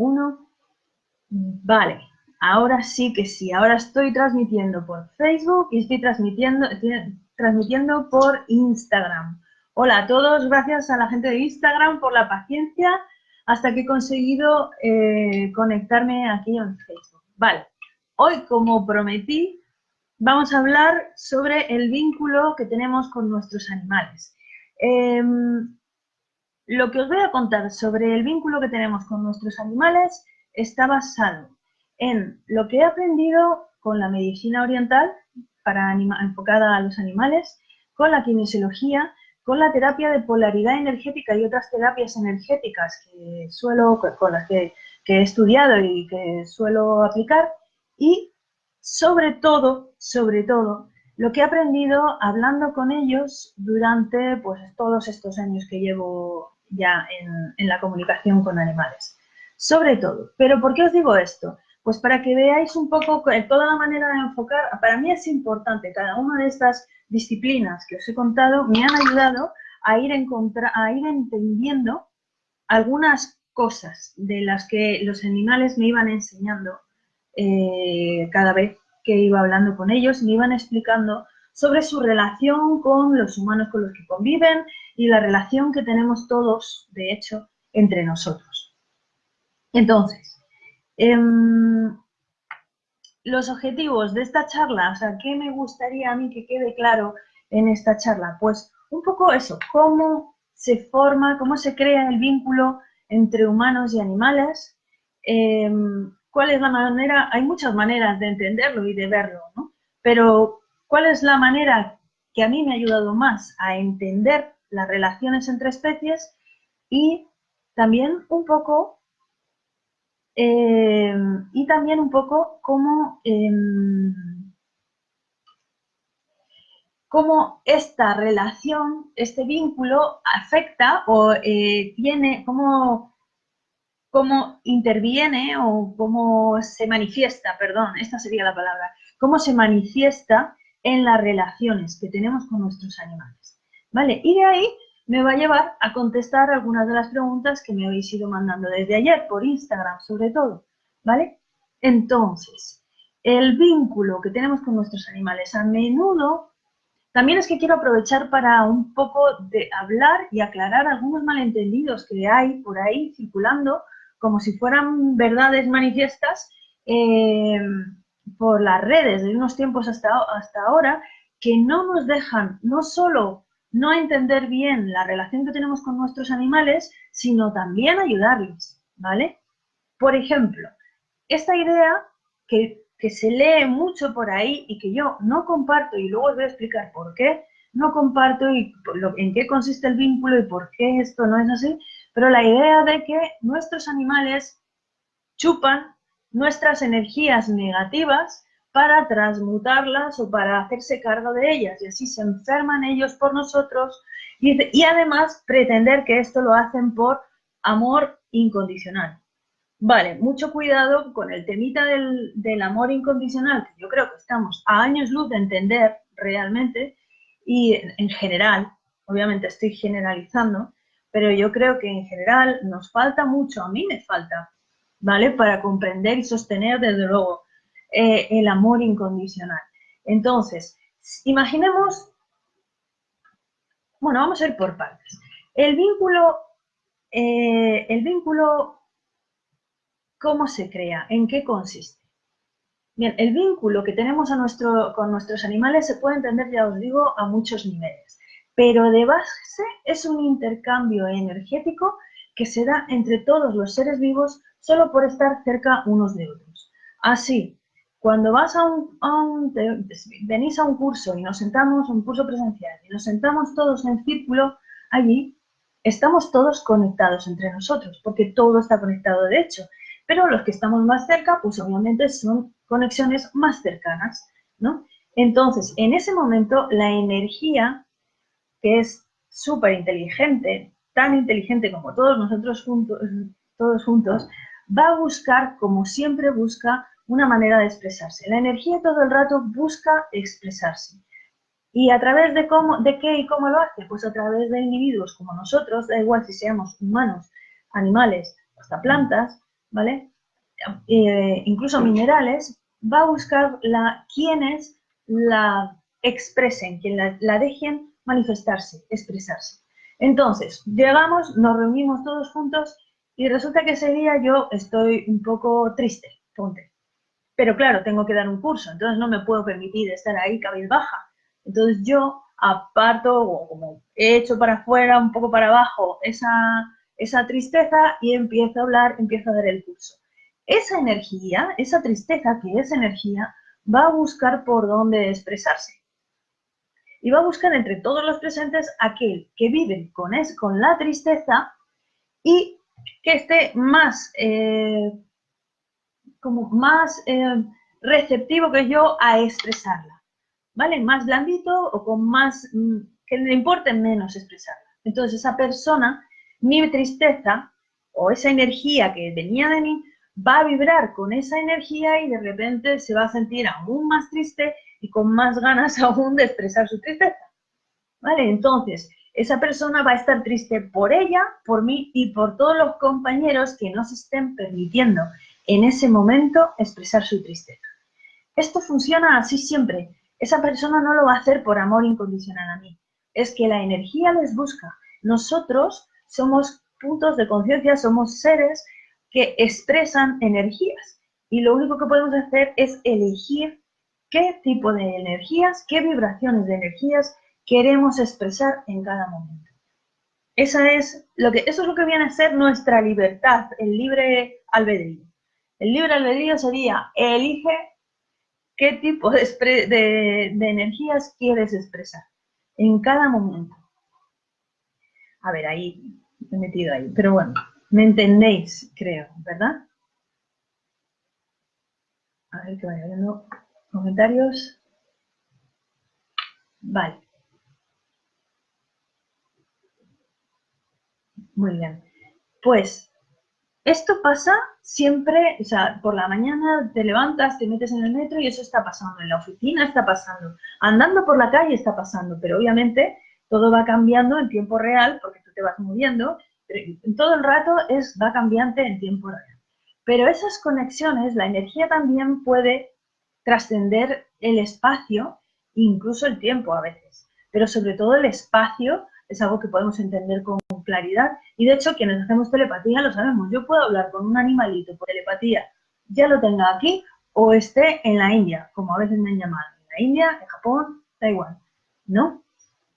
Uno. Vale, ahora sí que sí. Ahora estoy transmitiendo por Facebook y estoy transmitiendo, transmitiendo por Instagram. Hola a todos, gracias a la gente de Instagram por la paciencia hasta que he conseguido eh, conectarme aquí en Facebook. Vale, hoy como prometí, vamos a hablar sobre el vínculo que tenemos con nuestros animales. Em, lo que os voy a contar sobre el vínculo que tenemos con nuestros animales está basado en lo que he aprendido con la medicina oriental enfocada a los animales, con la kinesiología, con la terapia de polaridad energética y otras terapias energéticas que suelo, con las que, he estudiado y que suelo aplicar, y sobre todo, sobre todo, lo que he aprendido hablando con ellos durante pues, todos estos años que llevo ya en, la comunicación con animales. Sobre todo. ¿Pero por qué os digo esto? Pues para que veáis un poco toda la manera de enfocar, para mí es importante, cada una de estas disciplinas que os he contado me han ayudado a ir, a ir entendiendo algunas cosas de las que los animales me iban enseñando eh, cada vez que iba hablando con ellos, me iban explicando sobre su relación con los humanos con los que conviven y la relación que tenemos todos, de hecho, entre nosotros. Entonces, Em, los objetivos de esta charla, o sea, ¿qué me gustaría a mí que quede claro en esta charla? Pues un poco eso, cómo se forma, cómo se crea el vínculo entre humanos y animales, em, cuál es la manera, hay muchas maneras de entenderlo y de verlo, ¿no? Pero cuál es la manera que a mí me ha ayudado más a entender las relaciones entre especies y también un poco eh, y también un poco cómo, em, cómo esta relación, este vínculo afecta o eh, tiene, cómo, cómo interviene o cómo se manifiesta, perdón, esta sería la palabra, cómo se manifiesta en las relaciones que tenemos con nuestros animales. ¿Vale? Y de ahí me va a llevar a contestar algunas de las preguntas que me habéis ido mandando desde ayer, por Instagram sobre todo, ¿vale? Entonces, el vínculo que tenemos con nuestros animales a menudo, también es que quiero aprovechar para un poco de hablar y aclarar algunos malentendidos que hay por ahí circulando, como si fueran verdades manifiestas eh, por las redes de unos tiempos hasta, hasta ahora, que no nos dejan no solo no entender bien la relación que tenemos con nuestros animales, sino también ayudarles, ¿vale? Por ejemplo, esta idea que, se lee mucho por ahí y que yo no comparto, y luego os voy a explicar por qué no comparto y en qué consiste el vínculo y por qué esto no es así, pero la idea de que nuestros animales chupan nuestras energías negativas para transmutarlas o para hacerse cargo de ellas y así se enferman ellos por nosotros y, además pretender que esto lo hacen por amor incondicional. Vale, mucho cuidado con el temita del, del, amor incondicional, que yo creo que estamos a años luz de entender realmente y en general, obviamente estoy generalizando, pero yo creo que en general nos falta mucho, a mí me falta, ¿vale? Para comprender y sostener desde luego eh, el amor incondicional. Entonces, imaginemos, bueno, vamos a ir por partes. El vínculo, eh, el vínculo, ¿cómo se crea? ¿En qué consiste? Bien, el vínculo que tenemos a nuestro, con nuestros animales se puede entender, ya os digo, a muchos niveles. Pero de base es un intercambio energético que se da entre todos los seres vivos solo por estar cerca unos de otros. Así, cuando vas a un, venís a un curso y nos sentamos, un curso presencial, y nos sentamos todos en círculo, allí estamos todos conectados entre nosotros, porque todo está conectado de hecho. Pero los que estamos más cerca, pues obviamente son conexiones más cercanas, ¿no? Entonces, en ese momento, la energía, que es súper inteligente, tan inteligente como todos nosotros juntos, todos juntos, va a buscar, como siempre busca, una manera de expresarse. La energía todo el rato busca expresarse. ¿Y a través de, cómo, de qué y cómo lo hace? Pues a través de individuos como nosotros, da igual si seamos humanos, animales, hasta plantas, ¿vale? Eh, incluso minerales, va a buscar la, quienes la expresen, quien la, dejen manifestarse, expresarse. Entonces, llegamos, nos reunimos todos juntos y resulta que ese día yo estoy un poco triste, ponte. Pero claro, tengo que dar un curso, entonces no me puedo permitir estar ahí cabizbaja. Entonces yo aparto o como he hecho para afuera, un poco para abajo, esa, esa tristeza y empiezo a hablar, empiezo a dar el curso. Esa energía, esa tristeza que es energía, va a buscar por dónde expresarse. Y va a buscar entre todos los presentes aquel que vive con, es, con la tristeza y que esté más, eh, como más eh, receptivo que yo a expresarla. ¿Vale? Más blandito o con más, mm, que le importe menos expresarla. Entonces esa persona, mi tristeza o esa energía que venía de mí, va a vibrar con esa energía y de repente se va a sentir aún más triste y con más ganas aún de expresar su tristeza. ¿Vale? Entonces, esa persona va a estar triste por ella, por mí y por todos los compañeros que no se estén permitiendo en ese momento expresar su tristeza. Esto funciona así siempre. Esa persona no lo va a hacer por amor incondicional a mí. Es que la energía les busca. Nosotros somos puntos de conciencia, somos seres que expresan energías. Y lo único que podemos hacer es elegir qué tipo de energías, qué vibraciones de energías queremos expresar en cada momento. Esa es lo que, eso es lo que viene a ser nuestra libertad, el libre albedrío. El libre albedrío sería elige qué tipo de, de, energías quieres expresar en cada momento. A ver, ahí me he metido ahí, pero bueno. ¿Me entendéis? Creo, ¿verdad? A ver que vaya viendo comentarios. Vale. Muy bien. Pues esto pasa siempre, o sea, por la mañana te levantas, te metes en el metro y eso está pasando. En la oficina está pasando. Andando por la calle está pasando. Pero obviamente todo va cambiando en tiempo real porque tú te vas moviendo todo el rato es, va cambiante en tiempo real. Pero esas conexiones, la energía también puede trascender el espacio, incluso el tiempo a veces. Pero sobre todo el espacio es algo que podemos entender con Y de hecho, quienes hacemos telepatía lo sabemos. Yo puedo hablar con un animalito por telepatía, ya lo tenga aquí o esté en la India, como a veces me han llamado. En la India, en Japón, da igual. ¿No?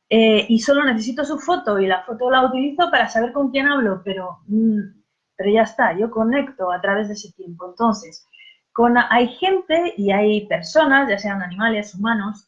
Eh, y solo necesito su foto y la foto la utilizo para saber con quién hablo, pero, mm, pero ya está, yo conecto a través de ese tiempo. Entonces, con, hay gente y hay personas, ya sean animales, humanos,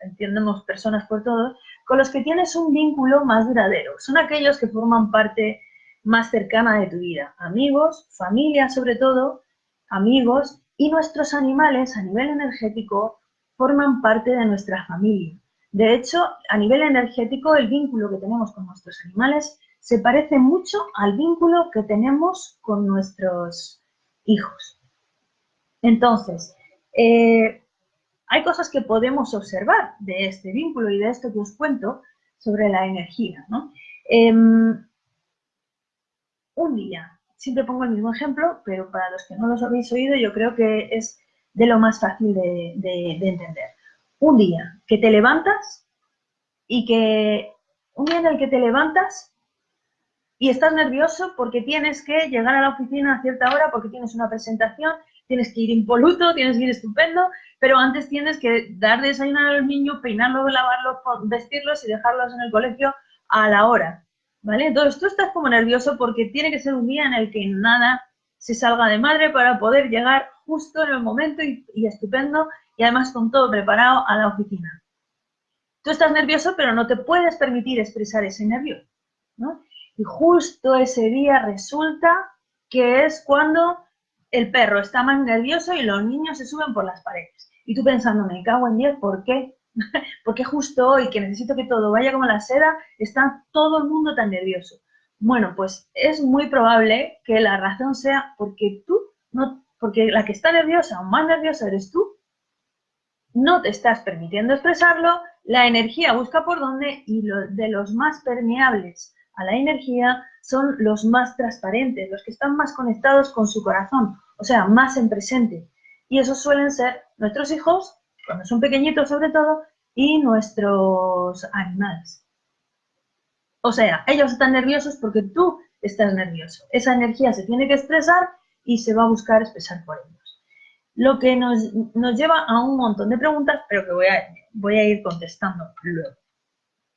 entiendemos personas por todo, con los que tienes un vínculo más duradero. Son aquellos que forman parte más cercana de tu vida. Amigos, familia sobre todo, amigos y nuestros animales a nivel energético forman parte de nuestra familia. De hecho, a nivel energético, el vínculo que tenemos con nuestros animales se parece mucho al vínculo que tenemos con nuestros hijos. Entonces, eh, hay cosas que podemos observar de este vínculo y de esto que os cuento sobre la energía. Em, un día, siempre pongo el mismo ejemplo, pero para los que no los habéis oído, yo creo que es de lo más fácil de entender un día que te levantas y que un día en el que te levantas y estás nervioso porque tienes que llegar a la oficina a cierta hora porque tienes una presentación, tienes que ir impoluto, tienes que ir estupendo, pero antes tienes que dar de desayunar a los niños, peinarlos, lavarlos, vestirlos y dejarlos en el colegio a la hora, ¿vale? Entonces tú estás como nervioso porque tiene que ser un día en el que nada se salga de madre para poder llegar justo en el momento y, y estupendo y además con todo preparado a la oficina. Tú estás nervioso, pero no te puedes permitir expresar ese nervio. ¿no? Y justo ese día resulta que es cuando el perro está más nervioso y los niños se suben por las paredes. Y tú pensando, me cago en 10, ¿por qué? Porque justo hoy que necesito que todo vaya como la seda, está todo el mundo tan nervioso. Bueno, pues es muy probable que la razón sea porque tú, no, porque la que está nerviosa o más nerviosa eres tú no te estás permitiendo expresarlo, la energía busca por dónde y de los más permeables a la energía son los más transparentes, los que están más conectados con su corazón, o sea, más en presente. Y esos suelen ser nuestros hijos, cuando son pequeñitos sobre todo, y nuestros animales. O sea, ellos están nerviosos porque tú estás nervioso. Esa energía se tiene que expresar y se va a buscar expresar por ellos. Lo que nos, lleva a un montón de preguntas, pero que voy a, voy a ir contestando luego.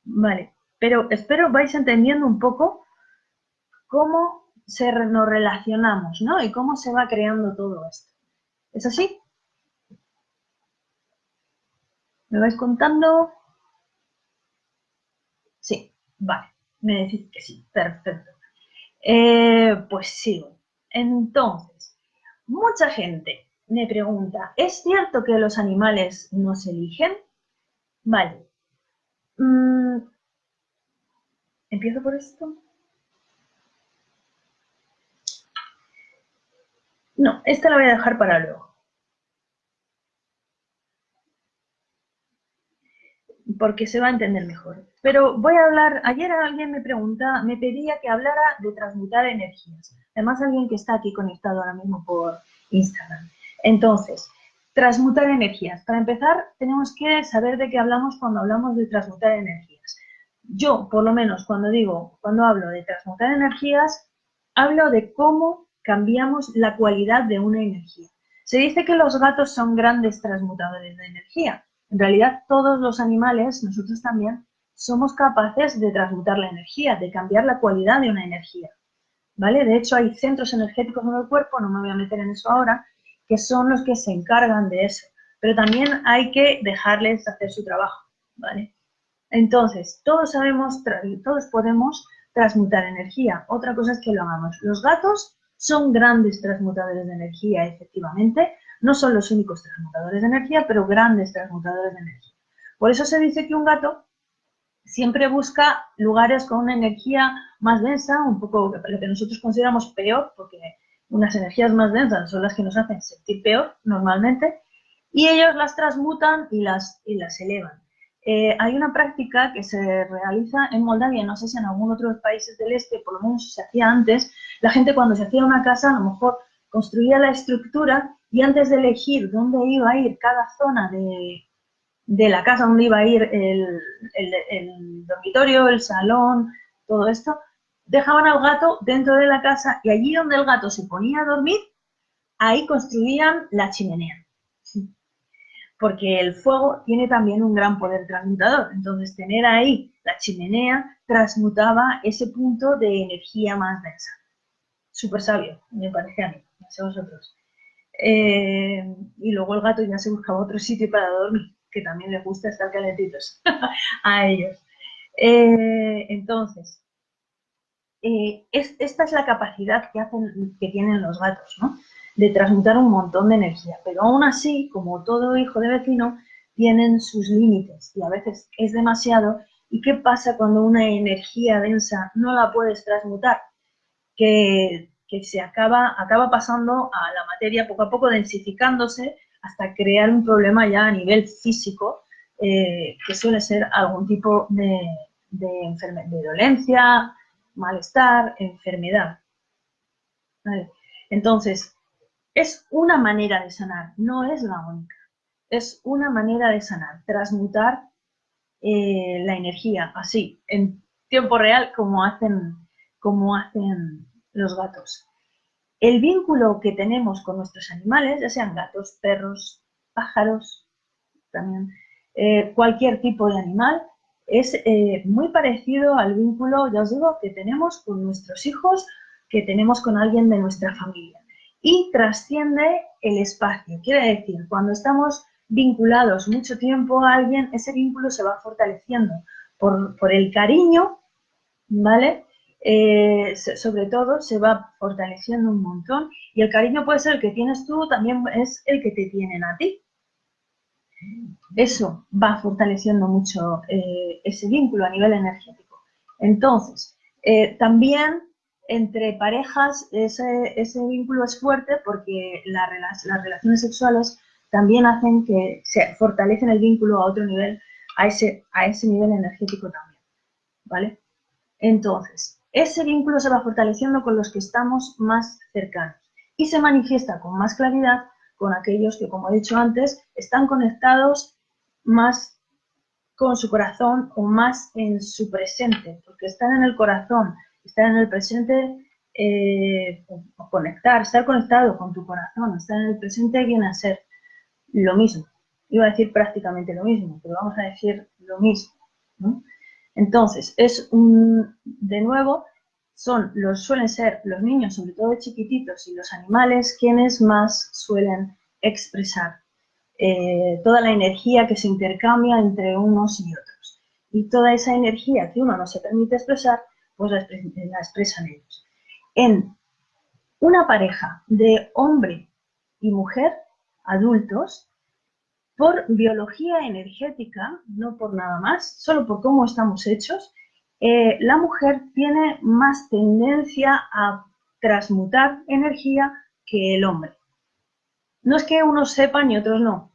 Vale, pero espero vais entendiendo un poco cómo nos relacionamos, ¿no? Y cómo se va creando todo esto. ¿Es así? ¿Me vais contando? Sí, vale. Me decís que sí, perfecto. Eh, pues sigo. Entonces, mucha gente me pregunta, ¿es cierto que los animales nos eligen? Vale. Mm, ¿Empiezo por esto? No, esta la voy a dejar para luego. Porque se va a entender mejor. Pero voy a hablar, ayer alguien me pregunta, me pedía que hablara de transmutar energías. Además, alguien que está aquí conectado ahora mismo por Instagram. Entonces, transmutar energías. Para empezar, tenemos que saber de qué hablamos cuando hablamos de transmutar energías. Yo, por lo menos, cuando digo, cuando hablo de transmutar energías, hablo de cómo cambiamos la cualidad de una energía. Se dice que los gatos son grandes transmutadores de energía. En realidad, todos los animales, nosotros también, somos capaces de transmutar la energía, de cambiar la cualidad de una energía. ¿Vale? De hecho, hay centros energéticos en el cuerpo, no me voy a meter en eso ahora, que son los que se encargan de eso. Pero también hay que dejarles hacer su trabajo, ¿vale? Entonces, todos sabemos, todos podemos transmutar energía. Otra cosa es que lo hagamos. Los gatos son grandes transmutadores de energía, efectivamente. No son los únicos transmutadores de energía, pero grandes transmutadores de energía. Por eso se dice que un gato siempre busca lugares con una energía más densa, un poco lo que nosotros consideramos peor, porque unas energías más densas son las que nos hacen sentir peor normalmente, y ellos las transmutan y las, y las elevan. Eh, hay una práctica que se realiza en Moldavia, no sé si en algún otro países del este, por lo menos se hacía antes, la gente cuando se hacía una casa a lo mejor construía la estructura y antes de elegir dónde iba a ir cada zona de, la casa, dónde iba a ir el, el dormitorio, el salón, todo esto, dejaban al gato dentro de la casa y allí donde el gato se ponía a dormir, ahí construían la chimenea porque el fuego tiene también un gran poder transmutador. Entonces, tener ahí la chimenea transmutaba ese punto de energía más densa. Súper sabio, me parece a mí, no sé vosotros. Eh, y luego el gato ya se buscaba otro sitio para dormir, que también les gusta estar calentitos a ellos. Eh, entonces, eh, esta es la capacidad que, hacen, que tienen los gatos, ¿no? De transmutar un montón de energía. Pero aún así, como todo hijo de vecino, tienen sus límites y a veces es demasiado. ¿Y qué pasa cuando una energía densa no la puedes transmutar? Que, se acaba, acaba pasando a la materia poco a poco densificándose hasta crear un problema ya a nivel físico, eh, que suele ser algún tipo de, de, de dolencia, malestar, enfermedad. Entonces, es una manera de sanar, no es la única. Es una manera de sanar, transmutar eh, la energía así, en tiempo real, como hacen, como hacen los gatos. El vínculo que tenemos con nuestros animales, ya sean gatos, perros, pájaros, también eh, cualquier tipo de animal, es eh, muy parecido al vínculo, ya os digo, que tenemos con nuestros hijos, que tenemos con alguien de nuestra familia y trasciende el espacio. Quiere decir, cuando estamos vinculados mucho tiempo a alguien, ese vínculo se va fortaleciendo por, el cariño, ¿vale? Eh, sobre todo se va fortaleciendo un montón y el cariño puede ser el que tienes tú, también es el que te tienen a ti. Eso va fortaleciendo mucho eh, ese vínculo a nivel energético. Entonces, eh, también entre parejas ese, vínculo es fuerte porque las relaciones sexuales también hacen que se fortalecen el vínculo a otro nivel, a ese, a ese nivel energético también, ¿vale? Entonces, ese vínculo se va fortaleciendo con los que estamos más cercanos y se manifiesta con más claridad con aquellos que, como he dicho antes, están conectados más con su corazón o más en su presente, porque estar en el corazón, estar en el presente, eh, conectar, estar conectado con tu corazón, estar en el presente viene a ser lo mismo. Iba a decir prácticamente lo mismo, pero vamos a decir lo mismo. Entonces, es un, de nuevo, son los, suelen ser los niños, sobre todo chiquititos, y los animales quienes más suelen expresar eh, toda la energía que se intercambia entre unos y otros. Y toda esa energía que uno no se permite expresar, pues la, expresan ellos. En una pareja de hombre y mujer, adultos, por biología energética, no por nada más, solo por cómo estamos hechos, eh, la mujer tiene más tendencia a transmutar energía que el hombre. No es que unos sepan y otros no.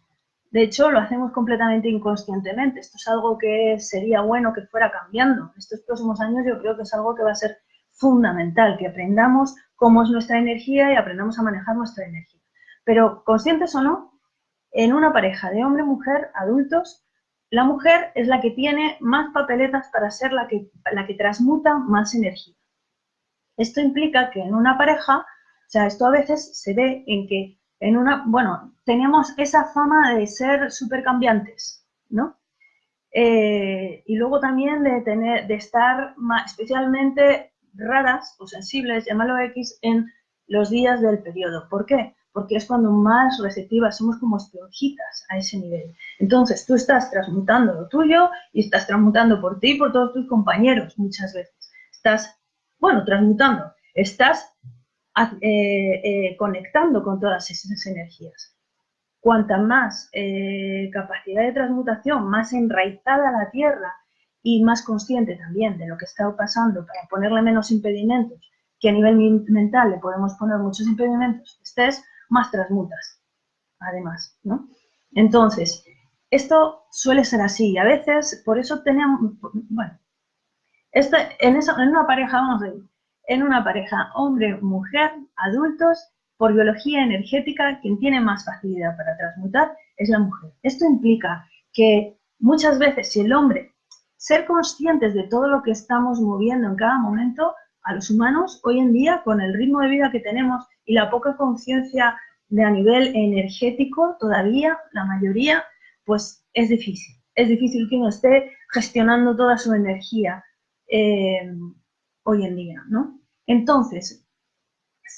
De hecho, lo hacemos completamente inconscientemente. Esto es algo que sería bueno que fuera cambiando. Estos próximos años yo creo que es algo que va a ser fundamental, que aprendamos cómo es nuestra energía y aprendamos a manejar nuestra energía. Pero conscientes o no, en una pareja de hombre-mujer, adultos, la mujer es la que tiene más papeletas para ser la que, la que transmuta más energía. Esto implica que en una pareja, o sea, esto a veces se ve en que en una, bueno, tenemos esa fama de ser supercambiantes, ¿no? Eh, y luego también de tener, de estar especialmente raras o sensibles, llámalo X, en los días del periodo. ¿Por qué? porque es cuando más receptivas somos como esponjitas a ese nivel. Entonces, tú estás transmutando lo tuyo y estás transmutando por ti y por todos tus compañeros muchas veces. Estás, bueno, transmutando, estás eh, eh, conectando con todas esas energías. Cuanta más eh, capacidad de transmutación, más enraizada la tierra y más consciente también de lo que está pasando para ponerle menos impedimentos, que a nivel mental le podemos poner muchos impedimentos, estés, más transmutas, además, ¿no? Entonces, esto suele ser así. A veces, por eso tenemos, bueno, en, eso, en una pareja, vamos a ver, en una pareja hombre-mujer, adultos, por biología energética, quien tiene más facilidad para transmutar es la mujer. Esto implica que muchas veces si el hombre, ser conscientes de todo lo que estamos moviendo en cada momento, a los humanos hoy en día, con el ritmo de vida que tenemos y la poca conciencia de a nivel energético, todavía la mayoría, pues es difícil. Es difícil que uno esté gestionando toda su energía eh, hoy en día, ¿no? Entonces,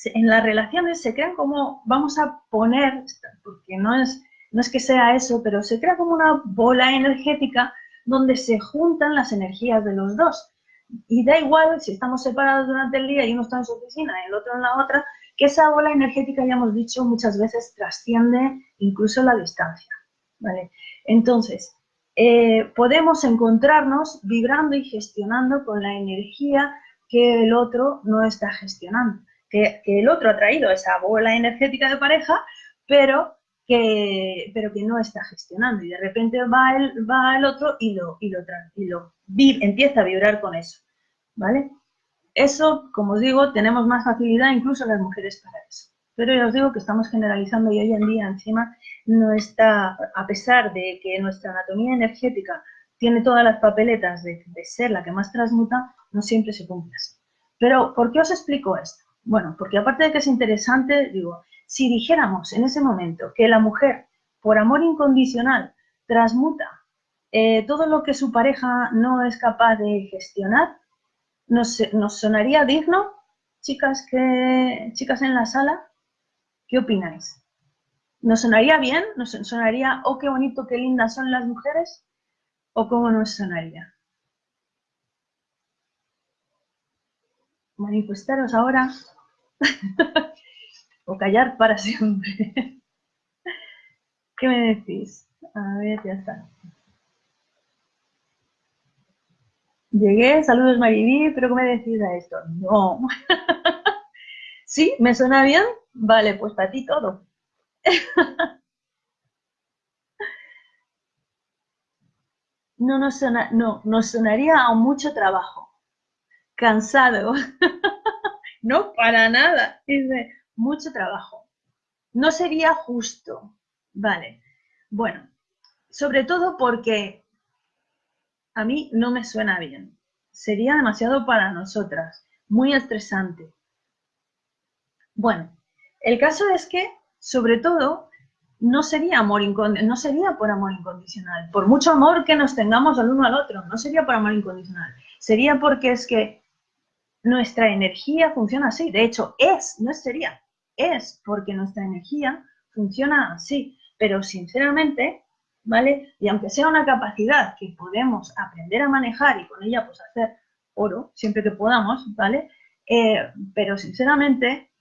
en las relaciones se crean como, vamos a poner, porque no es, no es que sea eso, pero se crea como una bola energética donde se juntan las energías de los dos. Y da igual si estamos separados durante el día y uno está en su oficina y el otro en la otra, que esa bola energética, ya hemos dicho muchas veces, trasciende incluso la distancia. ¿vale? Entonces, eh, podemos encontrarnos vibrando y gestionando con la energía que el otro no está gestionando. Que, el otro ha traído esa bola energética de pareja, pero que, pero que no está gestionando. Y de repente va el, va el otro y lo, y lo, y empieza a vibrar con eso. ¿Vale? Eso, como os digo, tenemos más facilidad incluso las mujeres para eso. Pero ya os digo que estamos generalizando y hoy en día encima no está, a pesar de que nuestra anatomía energética tiene todas las papeletas de, ser la que más transmuta, no siempre se cumple así. Pero, ¿por qué os explico esto? Bueno, porque aparte de que es interesante, digo, si dijéramos en ese momento que la mujer, por amor incondicional, transmuta eh, todo lo que su pareja no es capaz de gestionar, ¿Nos, sonaría digno, chicas, que, chicas en la sala? ¿Qué opináis? ¿Nos sonaría bien? ¿Nos sonaría, oh, qué bonito, qué lindas son las mujeres? ¿O cómo nos sonaría? Manifestaros ahora o callar para siempre. ¿Qué me decís? A ver, ya está. Llegué, saludos Mariví, pero ¿qué me decís a esto? No. ¿Sí? ¿Me suena bien? Vale, pues para ti todo. No, nos no, nos sonaría a mucho trabajo. cansado. no, para nada. Mucho trabajo. No sería justo. Vale. Bueno, sobre todo porque a mí no me suena bien. Sería demasiado para nosotras, muy estresante. Bueno, el caso es que, sobre todo, no sería amor no sería por amor incondicional. Por mucho amor que nos tengamos al uno al otro, no sería por amor incondicional. Sería porque es que nuestra energía funciona así. De hecho, es, no sería, es porque nuestra energía funciona así. Pero sinceramente, ¿vale? Y aunque sea una capacidad que podemos aprender a manejar y con ella pues hacer oro, siempre que podamos, ¿vale? Eh, pero sinceramente,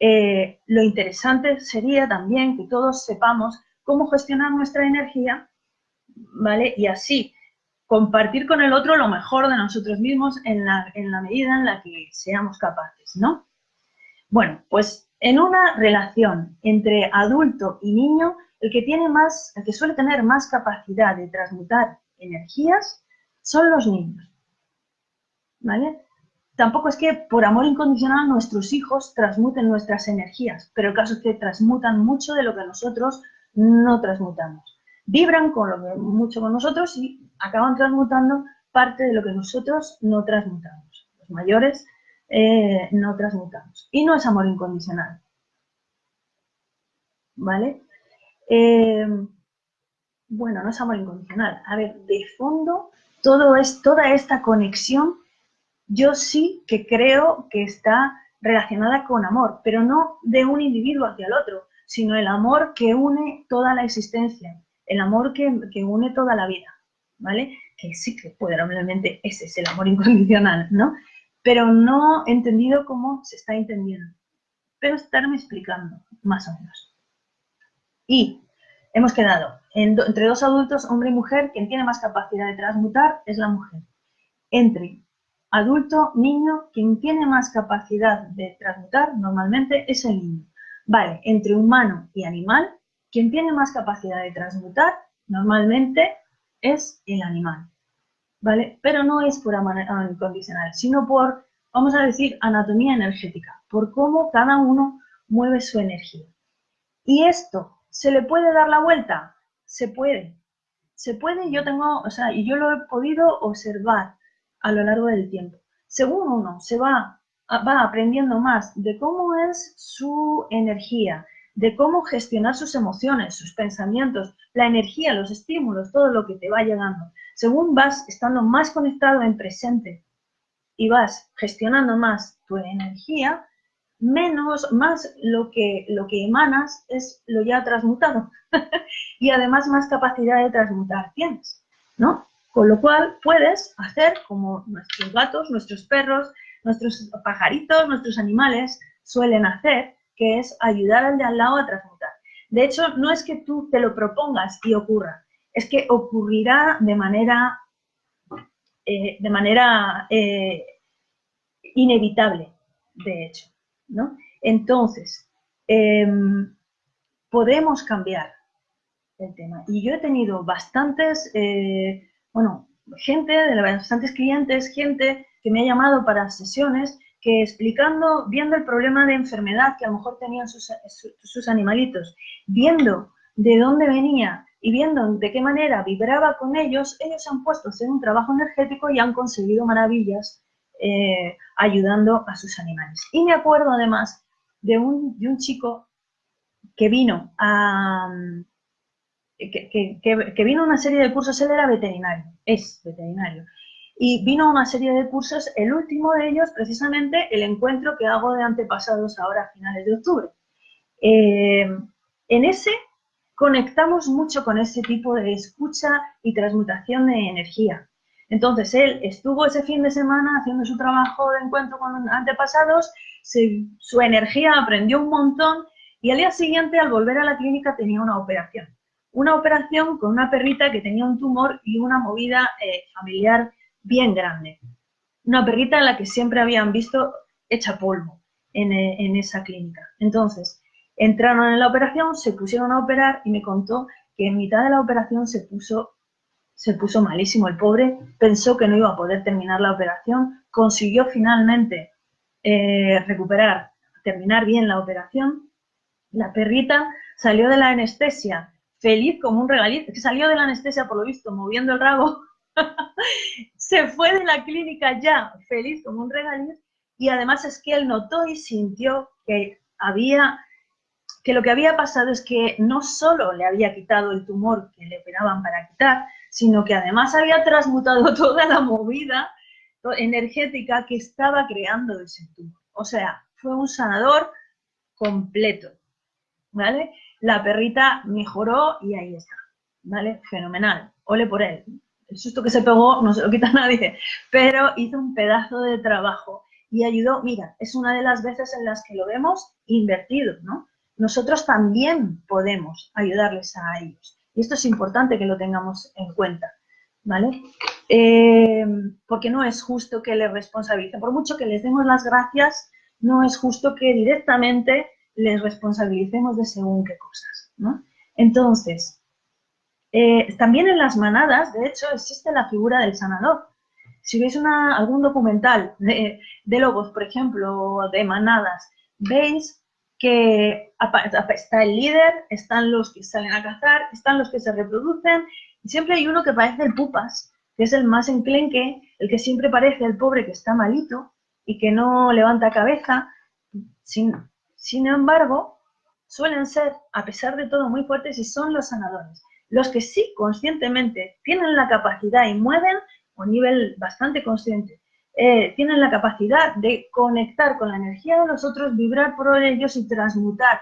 eh, lo interesante sería también que todos sepamos cómo gestionar nuestra energía, ¿vale? Y así compartir con el otro lo mejor de nosotros mismos en la, en la medida en la que seamos capaces, ¿no? Bueno, pues en una relación entre adulto y niño, el que tiene más, el que suele tener más capacidad de transmutar energías son los niños. ¿Vale? Tampoco es que por amor incondicional nuestros hijos transmuten nuestras energías, pero el caso es que transmutan mucho de lo que nosotros no transmutamos. Vibran con lo mucho con nosotros y acaban transmutando parte de lo que nosotros no transmutamos. Los mayores eh, no transmutamos. Y no es amor incondicional. ¿Vale? Eh, bueno, no es amor incondicional. A ver, de fondo, todo es, toda esta conexión, yo sí que creo que está relacionada con amor, pero no de un individuo hacia el otro, sino el amor que une toda la existencia, el amor que, une toda la vida, ¿vale? Que sí que probablemente ese es el amor incondicional, ¿no? pero no entendido cómo se está entendiendo. Pero estarme explicando, más o menos. Y hemos quedado entre dos adultos, hombre y mujer, quien tiene más capacidad de transmutar es la mujer. Entre adulto, niño, quien tiene más capacidad de transmutar normalmente es el niño. Vale, entre humano y animal, quien tiene más capacidad de transmutar normalmente es el animal. ¿vale? Pero no es por amor incondicional, sino por, vamos a decir, anatomía energética, por cómo cada uno mueve su energía. Y esto, ¿se le puede dar la vuelta? Se puede. Se puede, yo tengo, o sea, y yo lo he podido observar a lo largo del tiempo. Según uno se va, va aprendiendo más de cómo es su energía, de cómo gestionar sus emociones, sus pensamientos, la energía, los estímulos, todo lo que te va llegando según vas estando más conectado en presente y vas gestionando más tu energía, menos, más lo que, lo que emanas es lo ya transmutado. y además más capacidad de transmutar tienes, ¿no? Con lo cual puedes hacer como nuestros gatos, nuestros perros, nuestros pajaritos, nuestros animales suelen hacer, que es ayudar al de al lado a transmutar. De hecho, no es que tú te lo propongas y ocurra, es que ocurrirá de manera, eh, de manera eh, inevitable, de hecho. ¿no? Entonces, em, podemos cambiar el tema. Y yo he tenido bastantes, eh, bueno, gente, de bastantes clientes, gente que me ha llamado para sesiones que explicando, viendo el problema de enfermedad que a lo mejor tenían sus, sus animalitos, viendo de dónde venía y viendo de qué manera vibraba con ellos, ellos han puesto a hacer un trabajo energético y han conseguido maravillas eh, ayudando a sus animales. Y me acuerdo además de un, de un chico que vino a... Que, vino a una serie de cursos, él era veterinario, es veterinario, y vino una serie de cursos, el último de ellos precisamente el encuentro que hago de antepasados ahora a finales de octubre. Eh, en ese conectamos mucho con ese tipo de escucha y transmutación de energía. Entonces, él estuvo ese fin de semana haciendo su trabajo de encuentro con antepasados, su energía aprendió un montón y al día siguiente, al volver a la clínica, tenía una operación. Una operación con una perrita que tenía un tumor y una movida eh, familiar bien grande. Una perrita en la que siempre habían visto hecha polvo en, eh, en esa clínica. Entonces, Entraron en la operación, se pusieron a operar y me contó que en mitad de la operación se puso, se puso malísimo el pobre, pensó que no iba a poder terminar la operación, consiguió finalmente eh, recuperar, terminar bien la operación. La perrita salió de la anestesia feliz como un regalito, que salió de la anestesia por lo visto moviendo el rabo, se fue de la clínica ya feliz como un regalito. Y además es que él notó y sintió que había que lo que había pasado es que no solo le había quitado el tumor que le operaban para quitar, sino que además había transmutado toda la movida energética que estaba creando ese tumor. O sea, fue un sanador completo, ¿vale? La perrita mejoró y ahí está, ¿vale? Fenomenal, ole por él. El susto que se pegó no se lo quita nadie, pero hizo un pedazo de trabajo y ayudó, mira, es una de las veces en las que lo vemos invertido, ¿no? Nosotros también podemos ayudarles a ellos. Y esto es importante que lo tengamos en cuenta, ¿vale? Eh, porque no es justo que les responsabilicen. Por mucho que les demos las gracias, no es justo que directamente les responsabilicemos de según qué cosas, ¿no? Entonces, eh, también en las manadas, de hecho, existe la figura del sanador. Si veis algún documental de, de lobos, por ejemplo, de manadas, veis que está el líder, están los que salen a cazar, están los que se reproducen, y siempre hay uno que parece el pupas, que es el más enclenque, el que siempre parece el pobre que está malito y que no levanta cabeza. Sin, sin embargo, suelen ser, a pesar de todo, muy fuertes y son los sanadores. Los que sí conscientemente tienen la capacidad y mueven a un nivel bastante consciente eh, tienen la capacidad de conectar con la energía de los otros, vibrar por ellos y transmutar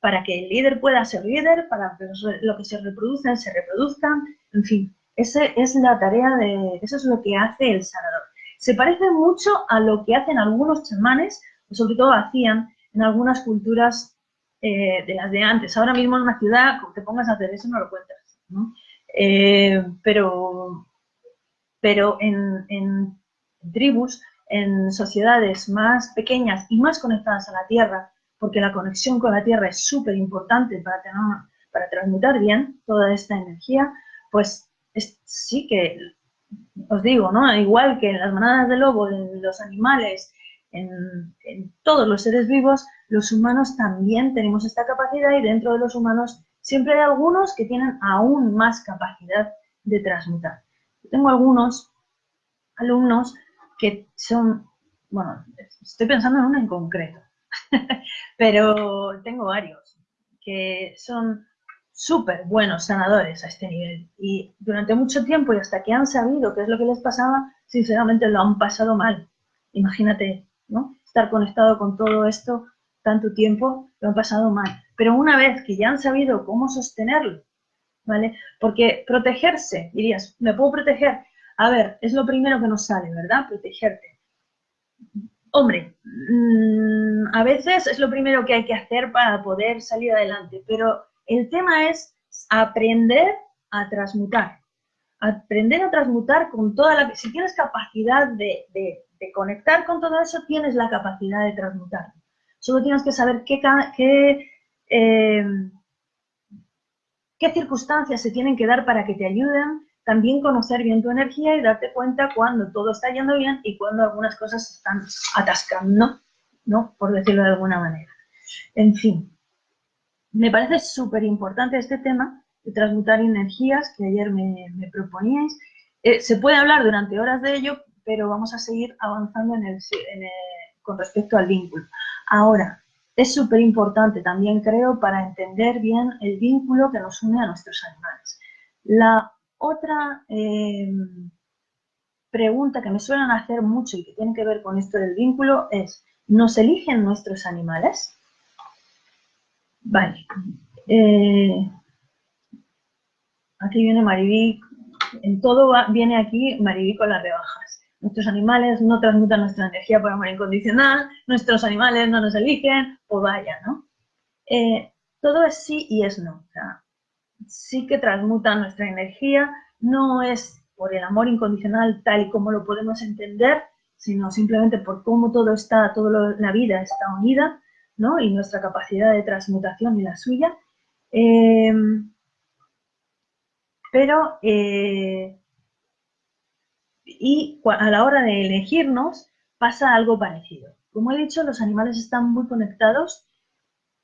para que el líder pueda ser líder, para que lo que se reproducen se reproduzcan, en fin, esa es la tarea de, eso es lo que hace el sanador. Se parece mucho a lo que hacen algunos chamanes, sobre todo hacían en algunas culturas eh, de las de antes. Ahora mismo en una ciudad, te pongas a hacer eso, no lo cuentas, eh, pero, pero en, en tribus, en sociedades más pequeñas y más conectadas a la tierra, porque la conexión con la tierra es súper importante para, tener, para transmutar bien toda esta energía, pues sí que, os digo, ¿no? Igual que en las manadas de lobo, en los animales, en, todos los seres vivos, los humanos también tenemos esta capacidad y dentro de los humanos siempre hay algunos que tienen aún más capacidad de transmutar. tengo algunos alumnos que son, bueno, estoy pensando en uno en concreto, pero tengo varios que son súper buenos sanadores a este nivel y durante mucho tiempo y hasta que han sabido qué es lo que les pasaba, sinceramente lo han pasado mal. Imagínate, ¿no? Estar conectado con todo esto tanto tiempo, lo han pasado mal. Pero una vez que ya han sabido cómo sostenerlo, ¿vale? Porque protegerse, dirías, ¿me puedo proteger? A ver, es lo primero que nos sale, ¿verdad? Protegerte. Hombre, mm, a veces es lo primero que hay que hacer para poder salir adelante, pero el tema es aprender a transmutar. Aprender a transmutar con toda la... Si tienes capacidad de, conectar con todo eso, tienes la capacidad de transmutar. Solo tienes que saber qué, qué, eh, qué circunstancias se tienen que dar para que te ayuden también conocer bien tu energía y darte cuenta cuando todo está yendo bien y cuando algunas cosas se están atascando, ¿no? Por decirlo de alguna manera. En fin, me parece súper importante este tema de transmutar energías que ayer me, proponíais. Eh, se puede hablar durante horas de ello, pero vamos a seguir avanzando con respecto al vínculo. Ahora, es súper importante también, creo, para entender bien el vínculo que nos une a nuestros animales. La otra eh, pregunta que me suelen hacer mucho y que tiene que ver con esto del vínculo es, ¿nos eligen nuestros animales? Vale. Eh, aquí viene Maribí, en todo viene aquí Maribí con las rebajas. Nuestros animales no transmutan nuestra energía por amor incondicional, nuestros animales no nos eligen, o vaya, ¿no? Eh, todo es sí y es no sí que transmuta nuestra energía, no es por el amor incondicional tal y como lo podemos entender, sino simplemente por cómo todo está, toda la vida está unida, ¿no? Y nuestra capacidad de transmutación y la suya. Eh, pero eh, Y a la hora de elegirnos pasa algo parecido. Como he dicho, los animales están muy conectados,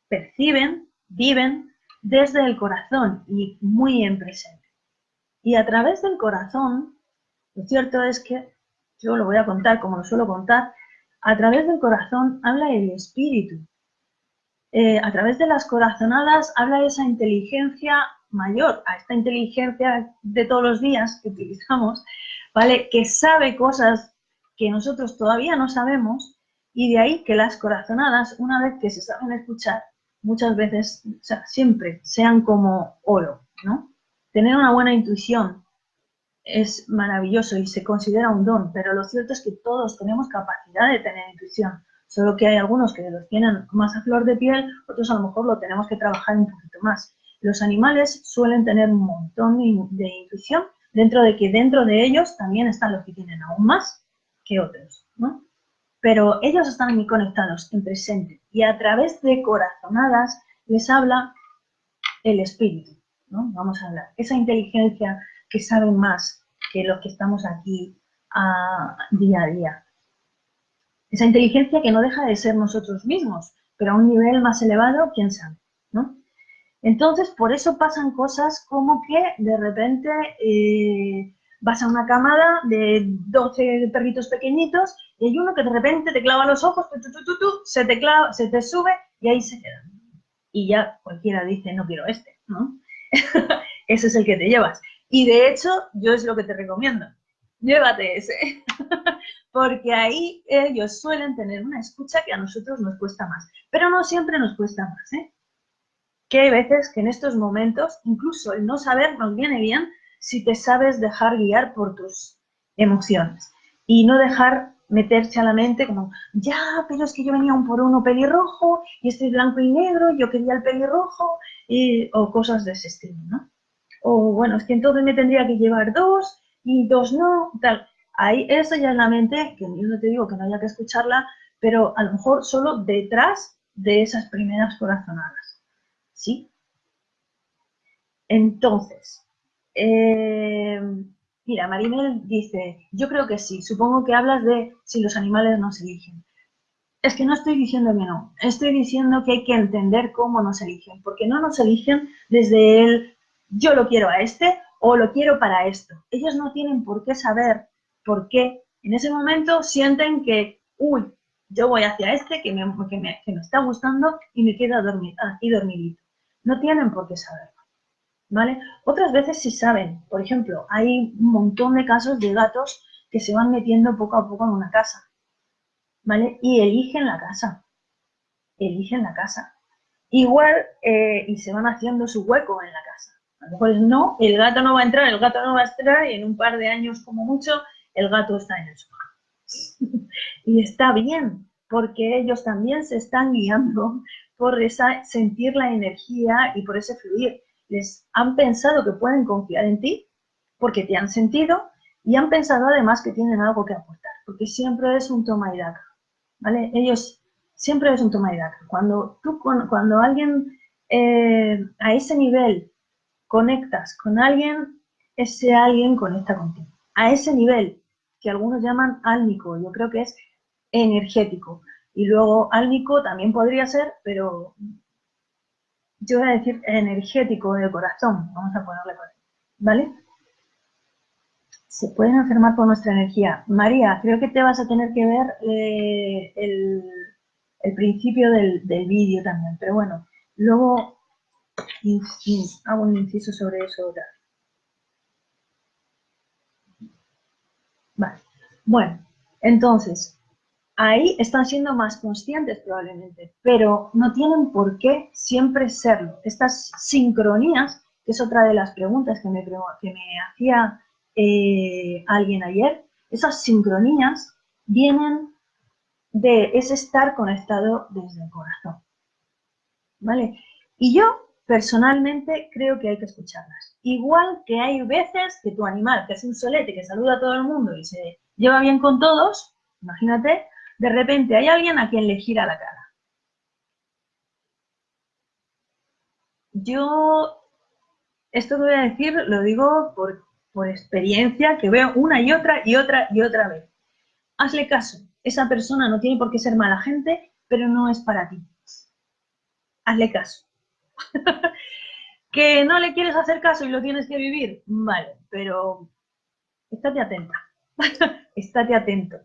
perciben, viven desde el corazón y muy en presente. Y a través del corazón, lo cierto es que, yo lo voy a contar como lo suelo contar, a través del corazón habla el espíritu. Eh, a través de las corazonadas habla esa inteligencia mayor, a esta inteligencia de todos los días que utilizamos, ¿vale? Que sabe cosas que nosotros todavía no sabemos y de ahí que las corazonadas, una vez que se saben escuchar, muchas veces, siempre sean como oro, ¿no? Tener una buena intuición es maravilloso y se considera un don, pero lo cierto es que todos tenemos capacidad de tener intuición, solo que hay algunos que los tienen más a flor de piel, otros a lo mejor lo tenemos que trabajar un poquito más. Los animales suelen tener un montón de, intuición, dentro de que dentro de ellos también están los que tienen aún más que otros, ¿no? Pero ellos están muy conectados en presente y a través de corazonadas les habla el espíritu, ¿no? Vamos a hablar. Esa inteligencia que sabe más que los que estamos aquí día a día. Esa inteligencia que no deja de ser nosotros mismos, pero a un nivel más elevado, quién sabe. Entonces, por eso pasan cosas como que de repente eh, vas a una camada de 12 perritos pequeñitos y hay uno que de repente te clava los ojos, se, te clava, se te sube y ahí se queda. Y ya cualquiera dice, no quiero este, ¿no? ese es el que te llevas. Y de hecho, yo es lo que te recomiendo. Llévate ese. Porque ahí ellos suelen tener una escucha que a nosotros nos cuesta más. Pero no siempre nos cuesta más, ¿eh? Que hay veces que en estos momentos, incluso el no saber nos viene bien si te sabes dejar guiar por tus emociones y no dejar meterse a la mente como, ya, pero es que yo venía un por uno pelirrojo y este es blanco y negro, yo quería el pelirrojo, y, o cosas de ese estilo, ¿no? O bueno, es que entonces me tendría que llevar dos y dos no, tal. Ahí, esa ya es la mente, que yo no te digo que no haya que escucharla, pero a lo mejor solo detrás de esas primeras corazonadas. ¿Sí? Entonces, eh, mira, Marinel dice, yo creo que sí, supongo que hablas de si los animales nos eligen. Es que no estoy diciendo que no, estoy diciendo que hay que entender cómo nos eligen, porque no nos eligen desde el yo lo quiero a este o lo quiero para esto. Ellos no tienen por qué saber por qué. En ese momento sienten que, uy, yo voy hacia este que me, que me, que me está gustando y me quedo dormir, aquí dormidito. No tienen por qué saberlo. ¿Vale? Otras veces sí saben. Por ejemplo, hay un montón de casos de gatos que se van metiendo poco a poco en una casa. ¿Vale? Y eligen la casa. Eligen la casa. Igual, eh, y se van haciendo su hueco en la casa. A lo mejor es no, el gato no va a entrar, el gato no va a entrar, y en un par de años, como mucho, el gato está en el sofá. y está bien, porque ellos también se están guiando por esa sentir la energía y por ese fluir. Les han pensado que pueden confiar en ti porque te han sentido y han pensado además que tienen algo que aportar, porque siempre es un toma y daca, ¿vale? Ellos siempre es un toma y daca. Cuando tú, cuando alguien eh, a ese nivel conectas con alguien, ese alguien conecta contigo. A ese nivel que algunos llaman álmico, yo creo que es energético. Y luego álmico también podría ser, pero yo voy a decir energético de corazón, vamos a ponerle por ahí, ¿vale? Se pueden enfermar con nuestra energía. María, creo que te vas a tener que ver eh, el, principio del, vídeo también, pero bueno, luego hago un inciso sobre eso Vale. Bueno, entonces, ahí están siendo más conscientes probablemente, pero no tienen por qué siempre serlo. Estas sincronías, que es otra de las preguntas que me, que me hacía eh, alguien ayer, esas sincronías vienen de ese estar conectado desde el corazón. ¿Vale? Y yo personalmente creo que hay que escucharlas. Igual que hay veces que tu animal, que es un solete, que saluda a todo el mundo y se lleva bien con todos, imagínate, de repente hay alguien a quien le gira la cara. Yo, esto que voy a decir lo digo por, por experiencia que veo una y otra y otra y otra vez. Hazle caso. Esa persona no tiene por qué ser mala gente, pero no es para ti. Hazle caso. ¿Que no le quieres hacer caso y lo tienes que vivir? Vale, pero estate atenta. estate atento.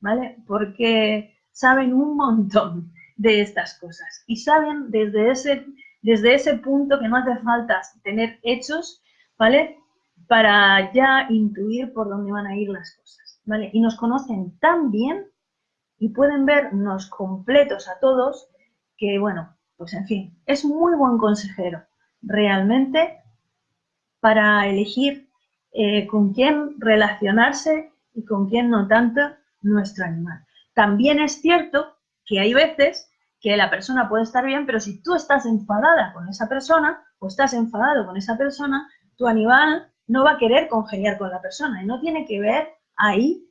¿Vale? Porque saben un montón de estas cosas y saben desde ese, desde ese punto que no hace falta tener hechos, ¿vale? para ya intuir por dónde van a ir las cosas, ¿vale? Y nos conocen tan bien y pueden vernos completos a todos que, bueno, pues en fin, es muy buen consejero realmente para elegir eh, con quién relacionarse y con quién no tanto nuestro animal. También es cierto que hay veces que la persona puede estar bien, pero si tú estás enfadada con esa persona o estás enfadado con esa persona, tu animal no va a querer congeniar con la persona y no tiene que ver ahí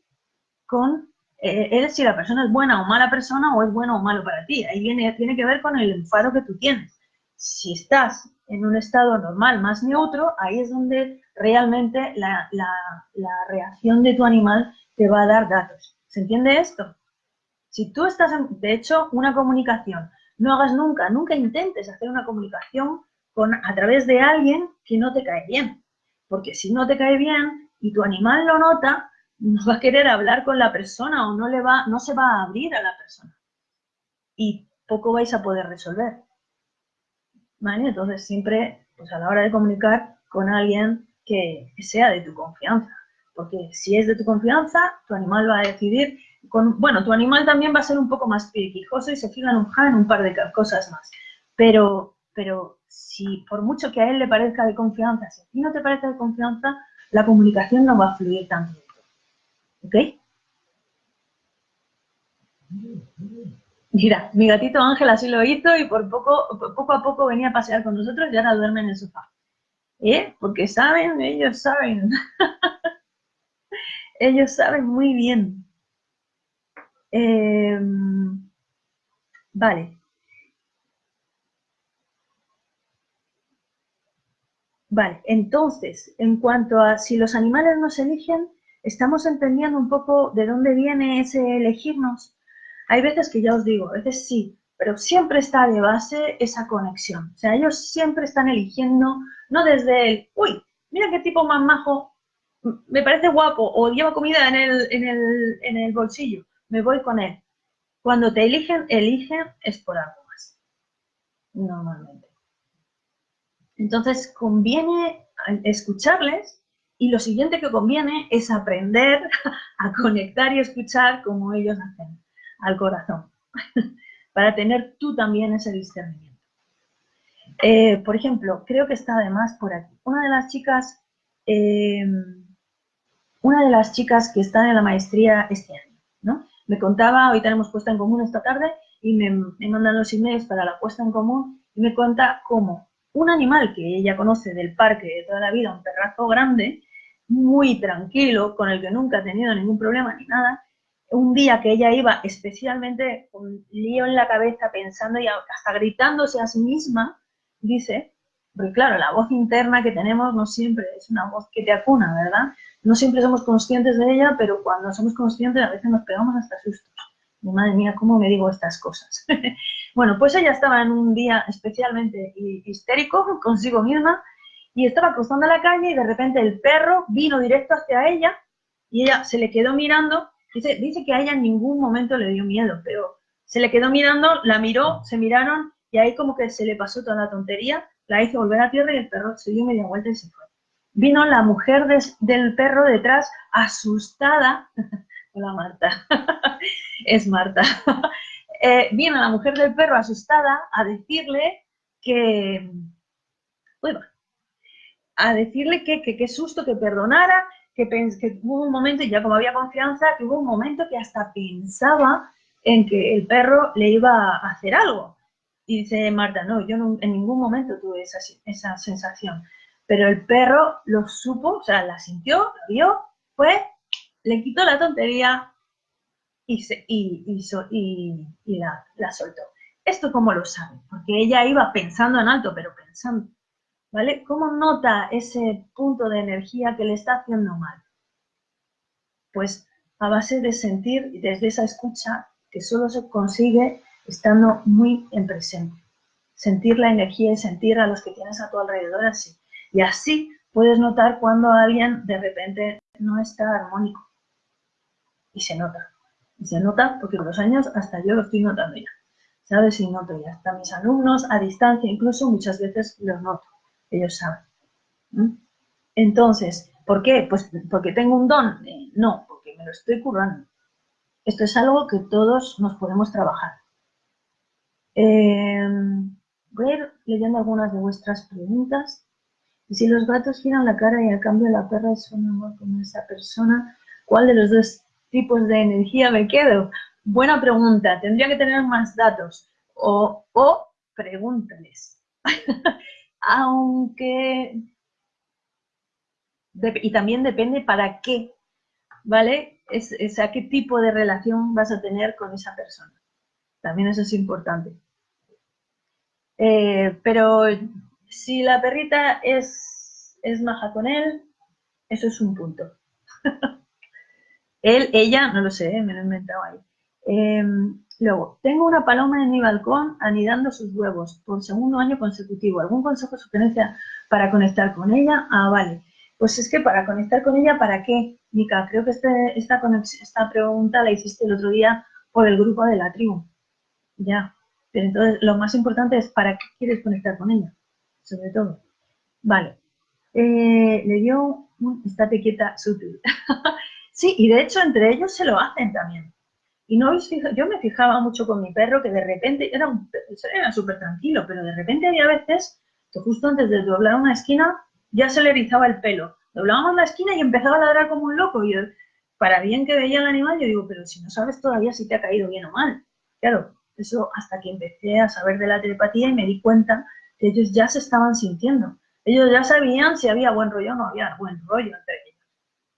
con eh, él si la persona es buena o mala persona o es bueno o malo para ti. Ahí viene, tiene que ver con el enfado que tú tienes. Si estás en un estado normal, más neutro, ahí es donde realmente la, la reacción de tu animal te va a dar datos. ¿Se entiende esto? Si tú estás, de hecho, una comunicación, no hagas nunca, nunca intentes hacer una comunicación con, a través de alguien que no te cae bien porque si no te cae bien y tu animal lo nota, no va a querer hablar con la persona o no, le va, no se va a abrir a la persona. Y poco vais a poder resolver. Entonces siempre, pues a la hora de comunicar con alguien que, sea de tu confianza. Porque si es de tu confianza, tu animal va a decidir, con, bueno, tu animal también va a ser un poco más piquijoso y se fija en un, en un par de cosas más. Pero, pero si por mucho que a él le parezca de confianza, si a ti no te parece de confianza, la comunicación no va a fluir tanto. ¿Ok? Mira, mi gatito Ángel así lo hizo y por poco, poco a poco venía a pasear con nosotros y ahora duerme en el sofá. ¿Eh? Porque saben, ellos saben. ellos saben muy bien. Em, vale. Vale, entonces, en cuanto a si los animales nos eligen, estamos entendiendo un poco de dónde viene ese elegirnos. Hay veces que ya os digo, a veces sí, pero siempre está de base esa conexión. O sea, ellos siempre están eligiendo, no desde el, uy, mira qué tipo más majo, me parece guapo, o lleva comida en el, en el, en el bolsillo, me voy con él. Cuando te eligen, eligen es por algo más, normalmente. Entonces, conviene escucharles y lo siguiente que conviene es aprender a conectar y escuchar como ellos hacen, al corazón, para tener tú también ese discernimiento. Eh, por ejemplo, creo que está además por aquí. Una de las chicas, eh, una de las chicas que están en la maestría este año, ¿no? Me contaba, hoy tenemos puesta en común esta tarde, y me, me mandan los emails para la puesta en común, y me cuenta cómo un animal que ella conoce del parque de toda la vida, un perrazo grande, muy tranquilo, con el que nunca ha tenido ningún problema ni nada, un día que ella iba especialmente con lío en la cabeza pensando y hasta gritándose a sí misma, dice, porque claro, la voz interna que tenemos no siempre es una voz que te acuna, ¿verdad? No siempre somos conscientes de ella, pero cuando somos conscientes a veces nos pegamos hasta sustos madre mía, ¿cómo me digo estas cosas? bueno, pues ella estaba en un día especialmente histérico consigo misma y estaba cruzando la calle y de repente el perro vino directo hacia ella y ella se le quedó mirando. Dice, dice que a ella en ningún momento le dio miedo, pero se le quedó mirando, la miró, se miraron y ahí como que se le pasó toda la tontería, la hizo volver a tierra y el perro se dio media vuelta y se fue. Vino la mujer del perro detrás, asustada, Hola Marta, es Marta. eh, viene la mujer del perro asustada a decirle que, a decirle que qué susto, que perdonara, que, que hubo un momento, ya como había confianza, que hubo un momento que hasta pensaba en que el perro le iba a hacer algo. Y dice Marta, no, yo en ningún momento tuve esa, esa sensación. Pero el perro lo supo, o sea, la sintió, lo vio, fue le quitó la tontería y, se, y, la, soltó. ¿Esto cómo lo sabe? Porque ella iba pensando en alto, pero pensando. ¿Vale? ¿Cómo nota ese punto de energía que le está haciendo mal? Pues a base de sentir desde esa escucha que solo se consigue estando muy en presente. Sentir la energía y sentir a los que tienes a tu alrededor así. Y así puedes notar cuando alguien de repente no está armónico. Y se nota. Y se nota porque con los años hasta yo lo estoy notando ya. ¿Sabes? Y noto ya. Hasta mis alumnos a distancia incluso muchas veces los noto. Ellos saben. Entonces, ¿por qué? Pues porque tengo un don. Eh, no, porque me lo estoy currando. Esto es algo que todos nos podemos trabajar. Eh, voy a ir leyendo algunas de vuestras preguntas. Si los gatos giran la cara y al cambio la perra es un amor con esa persona, ¿cuál de los dos tipos de energía me quedo? Buena pregunta, tendría que tener más datos. O, o pregúntales. Aunque... y también depende para qué, ¿vale? Es, a qué tipo de relación vas a tener con esa persona. También eso es importante. Eh, pero si la perrita es, es maja con él, eso es un punto. él, ella, no lo sé, ¿eh? me lo he inventado ahí. Em, luego, tengo una paloma en mi balcón anidando sus huevos por segundo año consecutivo. ¿Algún consejo o sugerencia para conectar con ella? Ah, vale. Pues es que para conectar con ella, ¿para qué? Mica, creo que este, esta, esta pregunta la hiciste el otro día por el grupo de la tribu. Ya. Pero entonces lo más importante es ¿para qué quieres conectar con ella? Sobre todo. Vale. Eh, le dio un estate quieta sutil. sí, y de hecho entre ellos se lo hacen también. Y no yo me fijaba mucho con mi perro que de repente, era, era súper tranquilo, pero de repente había veces que justo antes de doblar una esquina ya se le erizaba el pelo. Doblábamos la esquina y empezaba a ladrar como un loco. Y para bien que veía el animal, yo digo, pero si no sabes todavía si te ha caído bien o mal. Claro, eso hasta que empecé a saber de la telepatía y me di cuenta ellos ya se estaban sintiendo. Ellos ya sabían si había buen rollo o no había buen rollo entre ellos,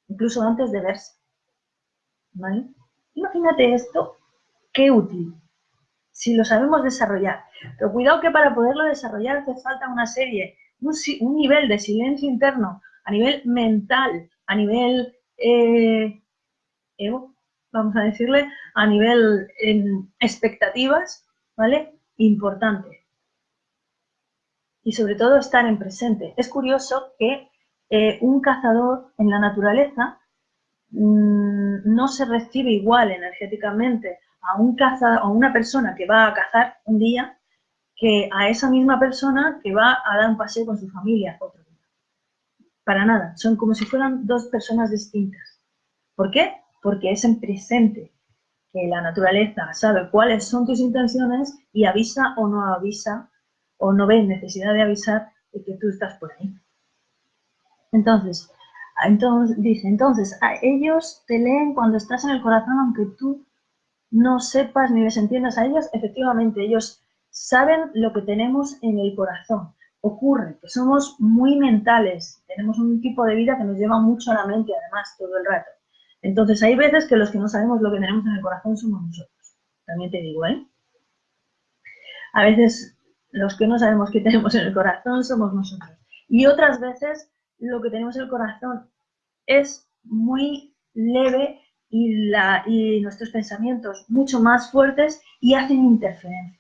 incluso antes de verse. ¿Vale? Imagínate esto, qué útil, si lo sabemos desarrollar. Pero cuidado que para poderlo desarrollar hace falta una serie, un, nivel de silencio interno, a nivel mental, a nivel eh, ego, vamos a decirle, a nivel expectativas, ¿vale? Importante y sobre todo estar en presente. Es curioso que eh, un cazador en la naturaleza mm, no se recibe igual energéticamente a, un caza, a una persona que va a cazar un día que a esa misma persona que va a dar un paseo con su familia otro día. Para nada, son como si fueran dos personas distintas. ¿Por qué? Porque es en presente que la naturaleza sabe cuáles son tus intenciones y avisa o no avisa o no ven necesidad de avisar de que tú estás por ahí. Entonces, entonces dice, entonces, a ellos te leen cuando estás en el corazón, aunque tú no sepas ni les entiendas a ellos, efectivamente, ellos saben lo que tenemos en el corazón. Ocurre que somos muy mentales, tenemos un tipo de vida que nos lleva mucho a la mente, además, todo el rato. Entonces, hay veces que los que no sabemos lo que tenemos en el corazón somos nosotros. También te digo, ¿eh? A veces los que no sabemos qué tenemos en el corazón somos nosotros. Y otras veces lo que tenemos en el corazón es muy leve y, nuestros pensamientos mucho más fuertes y hacen interferencia.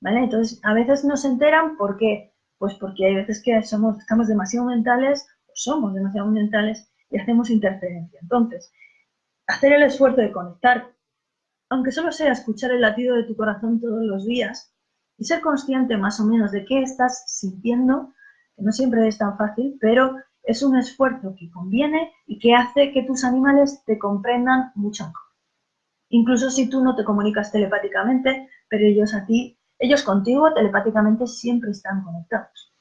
¿Vale? Entonces, a veces no se enteran ¿por qué? Pues porque hay veces que somos, estamos demasiado mentales somos demasiado mentales y hacemos interferencia. Entonces, hacer el esfuerzo de conectar, aunque solo sea escuchar el latido de tu corazón todos los días, y ser consciente más o menos de qué estás sintiendo, que no siempre es tan fácil, pero es un esfuerzo que conviene y que hace que tus animales te comprendan mucho mejor. Incluso si tú no te comunicas telepáticamente, pero ellos a ti, ellos contigo telepáticamente siempre están conectados.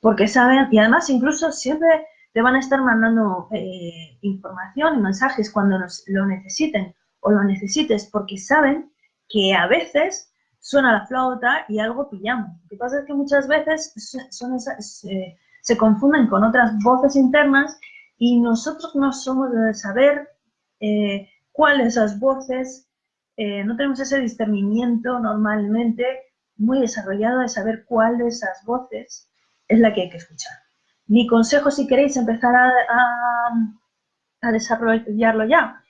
Porque saben, y además incluso siempre te van a estar mandando eh, información y mensajes cuando lo necesiten o lo necesites, porque saben que a veces suena la flauta y algo pillamos. Lo que pasa es que muchas veces son se confunden con otras voces internas y nosotros no somos de saber eh, cuáles esas voces, eh, no tenemos ese discernimiento normalmente muy desarrollado de saber cuál de esas voces es la que hay que escuchar. Mi consejo, si queréis empezar a, a desarrollarlo ya,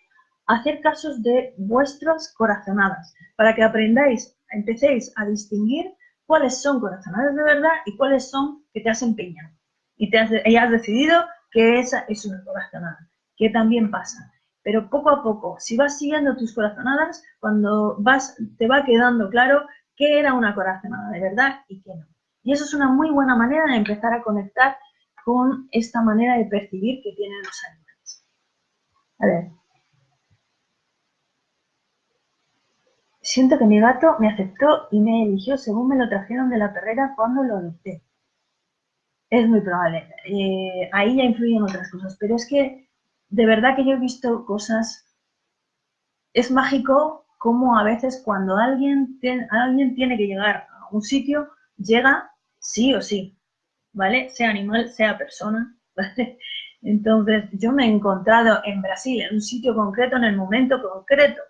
hacer casos de vuestras corazonadas, para que aprendáis, empecéis a distinguir cuáles son corazonadas de verdad y cuáles son que te has empeñado. Y, te has, has decidido que esa es una corazonada, que también pasa. Pero poco a poco, si vas siguiendo tus corazonadas, cuando vas, te va quedando claro qué era una corazonada de verdad y qué no. Y eso es una muy buena manera de empezar a conectar con esta manera de percibir que tienen los animales. A ver, Siento que mi gato me aceptó y me eligió según me lo trajeron de la perrera cuando lo adopté. Es muy probable. Eh, ahí ya influyen otras cosas, pero es que de verdad que yo he visto cosas. Es mágico como a veces cuando alguien, alguien tiene que llegar a un sitio, llega sí o sí, ¿vale? Sea animal, sea persona, ¿vale? Entonces, yo me he encontrado en Brasil, en un sitio concreto, en el momento concreto,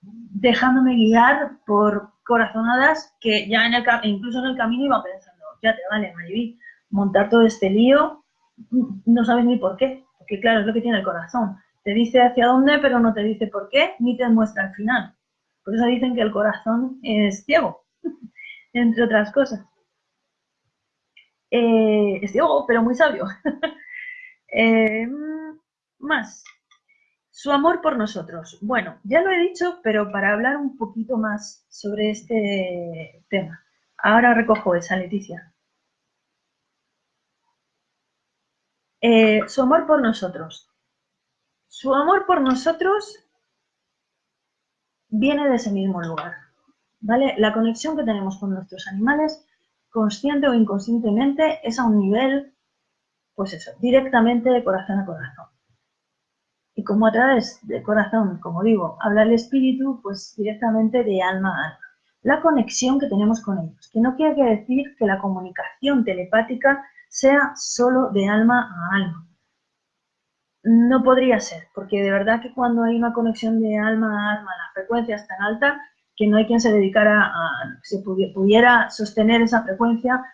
dejándome guiar por corazonadas que ya en el incluso en el camino iba pensando, ya te vale, Mariví, montar todo este lío, no sabes ni por qué, porque claro, es lo que tiene el corazón. Te dice hacia dónde, pero no te dice por qué, ni te muestra al final. Por eso dicen que el corazón es ciego, entre otras cosas. Eh, es ciego, pero muy sabio. Eh, más. Su amor por nosotros. Bueno, ya lo he dicho, pero para hablar un poquito más sobre este tema. Ahora recojo esa, Leticia. Eh, su amor por nosotros. Su amor por nosotros viene de ese mismo lugar. ¿Vale? La conexión que tenemos con nuestros animales, consciente o inconscientemente, es a un nivel, pues eso, directamente de corazón a corazón. Como a través del corazón, como digo, habla el espíritu, pues directamente de alma a alma. La conexión que tenemos con ellos, que no quiere decir que la comunicación telepática sea solo de alma a alma. No podría ser, porque de verdad que cuando hay una conexión de alma a alma, la frecuencia es tan alta que no hay quien se dedicara a, se pudiera sostener esa frecuencia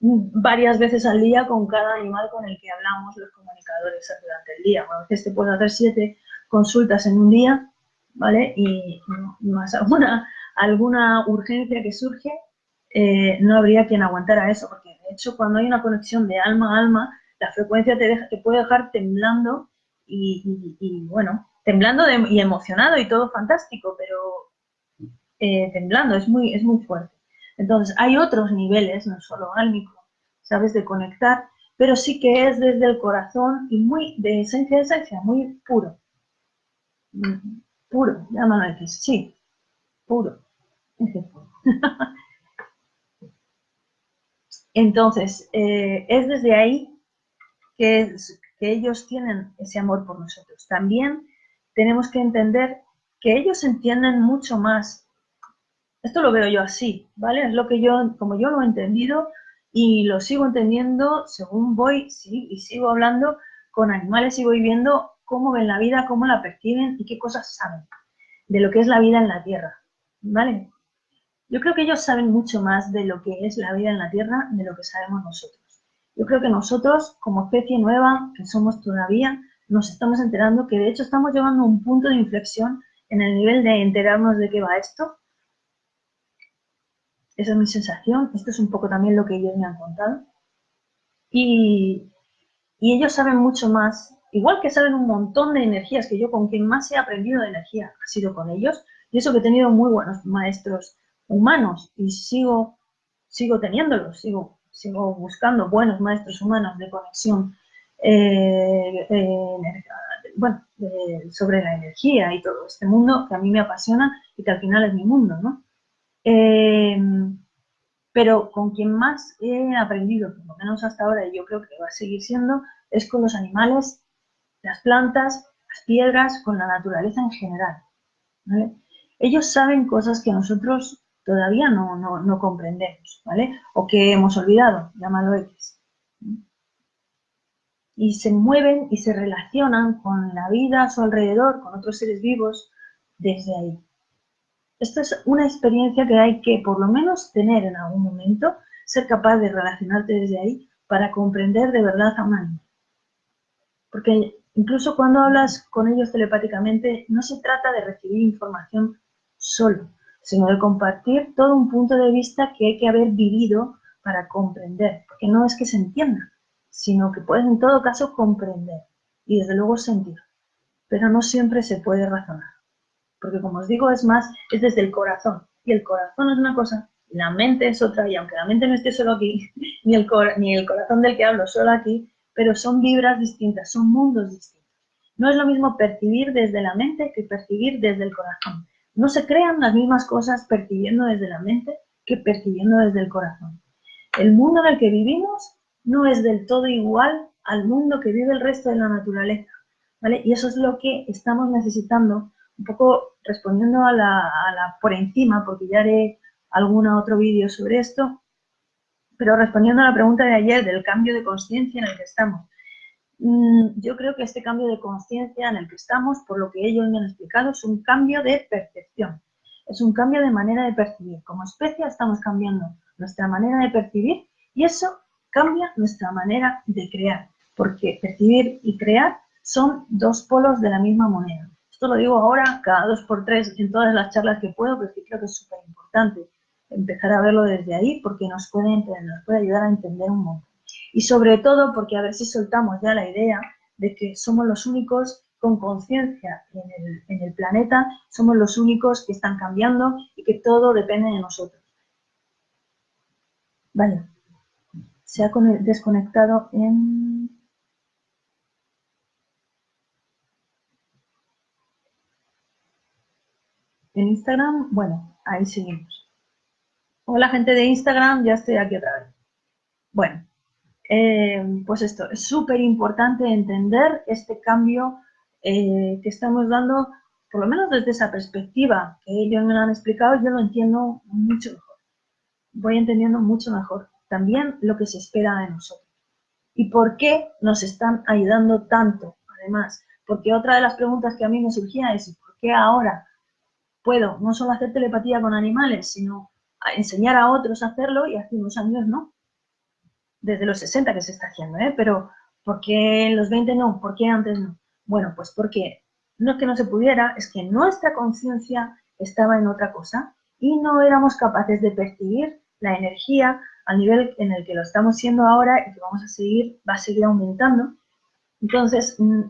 varias veces al día con cada animal con el que hablamos los comunicadores durante el día. a veces te puedes hacer siete consultas en un día, ¿vale? Y más alguna, alguna urgencia que surge, eh, no habría quien aguantara eso, porque de hecho cuando hay una conexión de alma a alma, la frecuencia te, deja, te puede dejar temblando y, bueno, temblando y emocionado y todo fantástico, pero eh, temblando, es muy, es muy fuerte. Entonces, hay otros niveles, no solo álmico, ¿sabes? De conectar, pero sí que es desde el corazón y muy de esencia de esencia, muy puro. Mm, puro, llámalo aquí, sí, puro. Entonces, eh, es desde ahí que, que ellos tienen ese amor por nosotros. También tenemos que entender que ellos entienden mucho más esto lo veo yo así, ¿vale? Es lo que yo, como yo lo he entendido y lo sigo entendiendo según voy y sigo hablando con animales y voy viendo cómo ven la vida, cómo la perciben y qué cosas saben de lo que es la vida en la Tierra, ¿vale? Yo creo que ellos saben mucho más de lo que es la vida en la Tierra de lo que sabemos nosotros. Yo creo que nosotros, como especie nueva, que somos todavía, nos estamos enterando que de hecho estamos llegando a un punto de inflexión en el nivel de enterarnos de qué va esto esa es mi sensación. Esto es un poco también lo que ellos me han contado. Y, ellos saben mucho más, igual que saben un montón de energías, que yo con quien más he aprendido de energía ha sido con ellos. Y eso que he tenido muy buenos maestros humanos y sigo, sigo teniéndolos, sigo, sigo buscando buenos maestros humanos de conexión eh, bueno, sobre la energía y todo este mundo que a mí me apasiona y que al final es mi mundo, ¿no? Em, pero con quien más he aprendido, por lo menos hasta ahora, y yo creo que va a seguir siendo, es con los animales, las plantas, las piedras, con la naturaleza en general. Ellos saben cosas que nosotros todavía no, no, comprendemos, ¿vale? O que hemos olvidado, llámalo X. Y se mueven y se relacionan con la vida a su alrededor, con otros seres vivos, desde ahí. Esto es una experiencia que hay que por lo menos tener en algún momento, ser capaz de relacionarte desde ahí para comprender de verdad a un animal. Porque incluso cuando hablas con ellos telepáticamente, no se trata de recibir información solo, sino de compartir todo un punto de vista que hay que haber vivido para comprender. Porque no es que se entienda, sino que puedes en todo caso comprender y desde luego sentir. Pero no siempre se puede razonar. Porque como os digo, es más, es desde el corazón. Y el corazón es una cosa, la mente es otra, y aunque la mente no esté solo aquí, ni el, ni el corazón del que hablo solo aquí, pero son vibras distintas, son mundos distintos. No es lo mismo percibir desde la mente que percibir desde el corazón. No se crean las mismas cosas percibiendo desde la mente que percibiendo desde el corazón. El mundo en el que vivimos no es del todo igual al mundo que vive el resto de la naturaleza. ¿vale? Y eso es lo que estamos necesitando un poco respondiendo a la, por encima, porque ya haré algún otro vídeo sobre esto, pero respondiendo a la pregunta de ayer del cambio de conciencia en el que estamos. Mm, yo creo que este cambio de conciencia en el que estamos, por lo que ellos me han explicado, es un cambio de percepción, es un cambio de manera de percibir. Como especie estamos cambiando nuestra manera de percibir y eso cambia nuestra manera de crear, porque percibir y crear son dos polos de la misma moneda. Esto lo digo ahora cada dos por tres en todas las charlas que puedo, pero sí creo que es súper importante empezar a verlo desde ahí porque nos puede, nos puede ayudar a entender un montón. Y sobre todo porque a ver si soltamos ya la idea de que somos los únicos con conciencia en el, en el planeta, somos los únicos que están cambiando y que todo depende de nosotros. Vale, se ha desconectado en Instagram, bueno, ahí seguimos. Hola gente de Instagram, ya estoy aquí otra vez. Bueno, eh, pues esto, es súper importante entender este cambio eh, que estamos dando, por lo menos desde esa perspectiva que ellos me han explicado, yo lo entiendo mucho mejor. Voy entendiendo mucho mejor también lo que se espera de nosotros. ¿Y por qué nos están ayudando tanto? Además, porque otra de las preguntas que a mí me surgía es, ¿por qué ahora puedo no solo hacer telepatía con animales, sino enseñar a otros a hacerlo y hace unos años no. Desde los 60 que se está haciendo, ¿eh? Pero ¿por qué en los 20 no? ¿Por qué antes no? Bueno, pues porque no es que no se pudiera, es que nuestra conciencia estaba en otra cosa y no éramos capaces de percibir la energía al nivel en el que lo estamos siendo ahora y que vamos a seguir, va a seguir aumentando. Entonces, mm,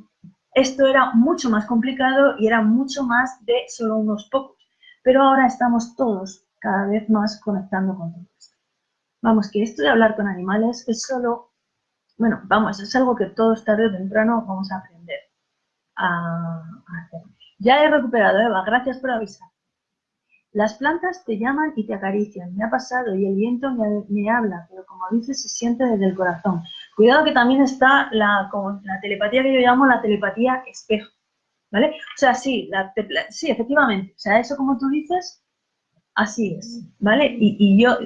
esto era mucho más complicado y era mucho más de solo unos pocos. Pero ahora estamos todos cada vez más conectando con todo esto. Vamos, que esto de hablar con animales es solo, bueno, vamos, es algo que todos tarde o temprano vamos a aprender a, hacer. Ya he recuperado, Eva, gracias por avisar. Las plantas te llaman y te acarician, me ha pasado y el viento me, habla, pero como dices, se siente desde el corazón. Cuidado que también está la, telepatía que yo llamo la telepatía espejo, ¿vale? O sea, sí, sí, efectivamente, o sea, eso como tú dices, así es, ¿vale? Y, yo,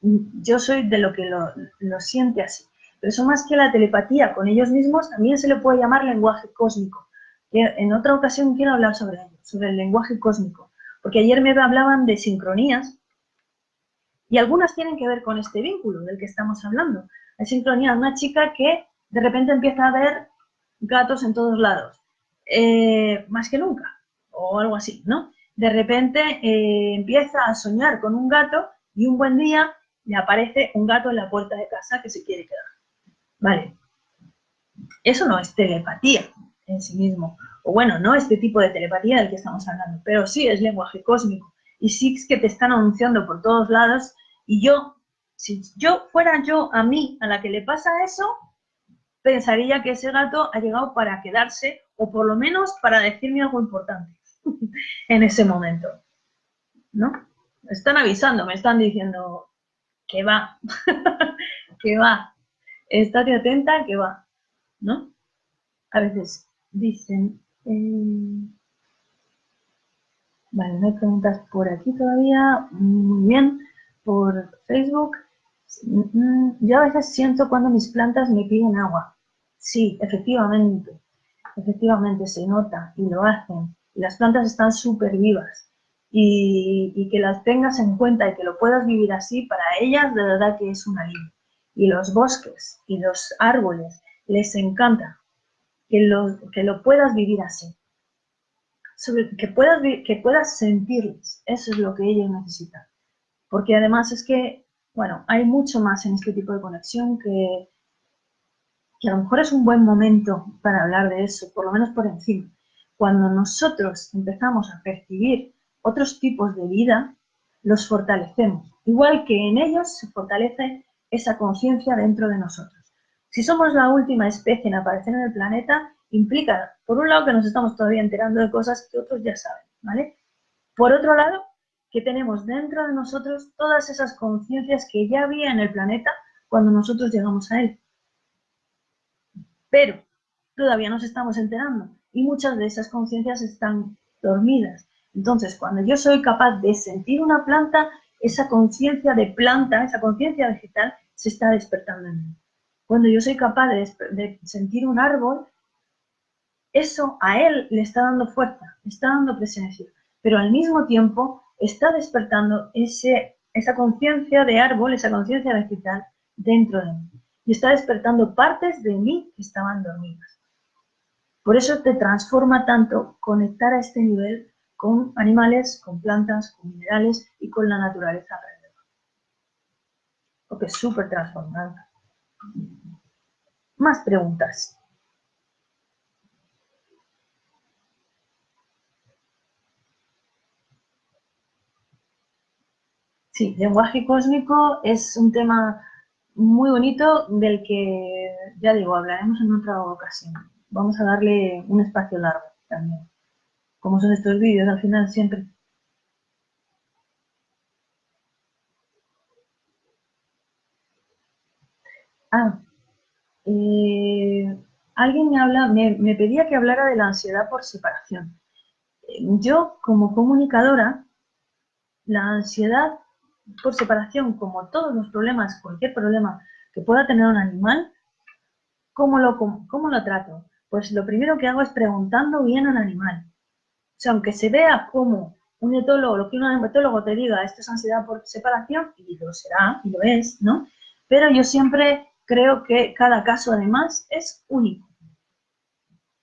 yo soy de lo que lo, lo siente así. Pero eso más que la telepatía con ellos mismos, también se le puede llamar lenguaje cósmico. En otra ocasión quiero hablar sobre ello, sobre el lenguaje cósmico porque ayer me hablaban de sincronías y algunas tienen que ver con este vínculo del que estamos hablando. Hay sincronía una chica que de repente empieza a ver gatos en todos lados, eh, más que nunca, o algo así, ¿no? De repente eh, empieza a soñar con un gato y un buen día le aparece un gato en la puerta de casa que se quiere quedar. Vale. Eso no es telepatía en sí mismo o bueno, no este tipo de telepatía del que estamos hablando, pero sí es lenguaje cósmico. Y sí es que te están anunciando por todos lados. Y yo, si yo fuera yo a mí, a la que le pasa eso, pensaría que ese gato ha llegado para quedarse o por lo menos para decirme algo importante en ese momento. ¿No? Están avisando, me están diciendo que va, que va. Estate atenta, que va. ¿No? A veces dicen, eh, vale, no hay preguntas por aquí todavía. Muy bien. Por Facebook. Mm, yo a veces siento cuando mis plantas me piden agua. Sí, efectivamente. Efectivamente se nota y lo hacen. Las plantas están súper vivas. y, que las tengas en cuenta y que lo puedas vivir así, para ellas de verdad que es un alivio. Y los bosques y los árboles les encanta que lo, que lo puedas vivir así. que, puedas, que puedas sentirles, eso es lo que ellos necesitan. Porque además es que, bueno, hay mucho más en este tipo de conexión que, que a lo mejor es un buen momento para hablar de eso, por lo menos por encima. Cuando nosotros empezamos a percibir otros tipos de vida, los fortalecemos, igual que en ellos se fortalece esa conciencia dentro de nosotros. Si somos la última especie en aparecer en el planeta, implica, por un lado, que nos estamos todavía enterando de cosas que otros ya saben, ¿vale? Por otro lado, que tenemos dentro de nosotros todas esas conciencias que ya había en el planeta cuando nosotros llegamos a él. Pero todavía nos estamos enterando y muchas de esas conciencias están dormidas entonces, cuando yo soy capaz de sentir una planta, esa conciencia de planta, esa conciencia vegetal, se está despertando en mí. Cuando yo soy capaz de, sentir un árbol, eso a él le está dando fuerza, le está dando presencia, pero al mismo tiempo está despertando ese, esa conciencia de árbol, esa conciencia vegetal dentro de mí. Y está despertando partes de mí que estaban dormidas. Por eso te transforma tanto conectar a este nivel con animales, con plantas, con minerales y con la naturaleza alrededor. Porque es súper transformante. Más preguntas. Sí, lenguaje cósmico es un tema muy bonito del que, ya digo, hablaremos en otra ocasión. Vamos a darle un espacio largo también como son estos vídeos al final siempre. Ah, eh, alguien me, habla, me, pedía que hablara de la ansiedad por separación. Yo, como comunicadora, la ansiedad por separación, como todos los problemas, cualquier problema que pueda tener un animal, ¿cómo lo, cómo lo trato? Pues lo primero que hago es preguntando bien al animal sea, aunque se vea como un etólogo, lo que un etólogo te diga, esto es ansiedad por separación, y lo será, y lo es, ¿no? Pero yo siempre creo que cada caso además es único.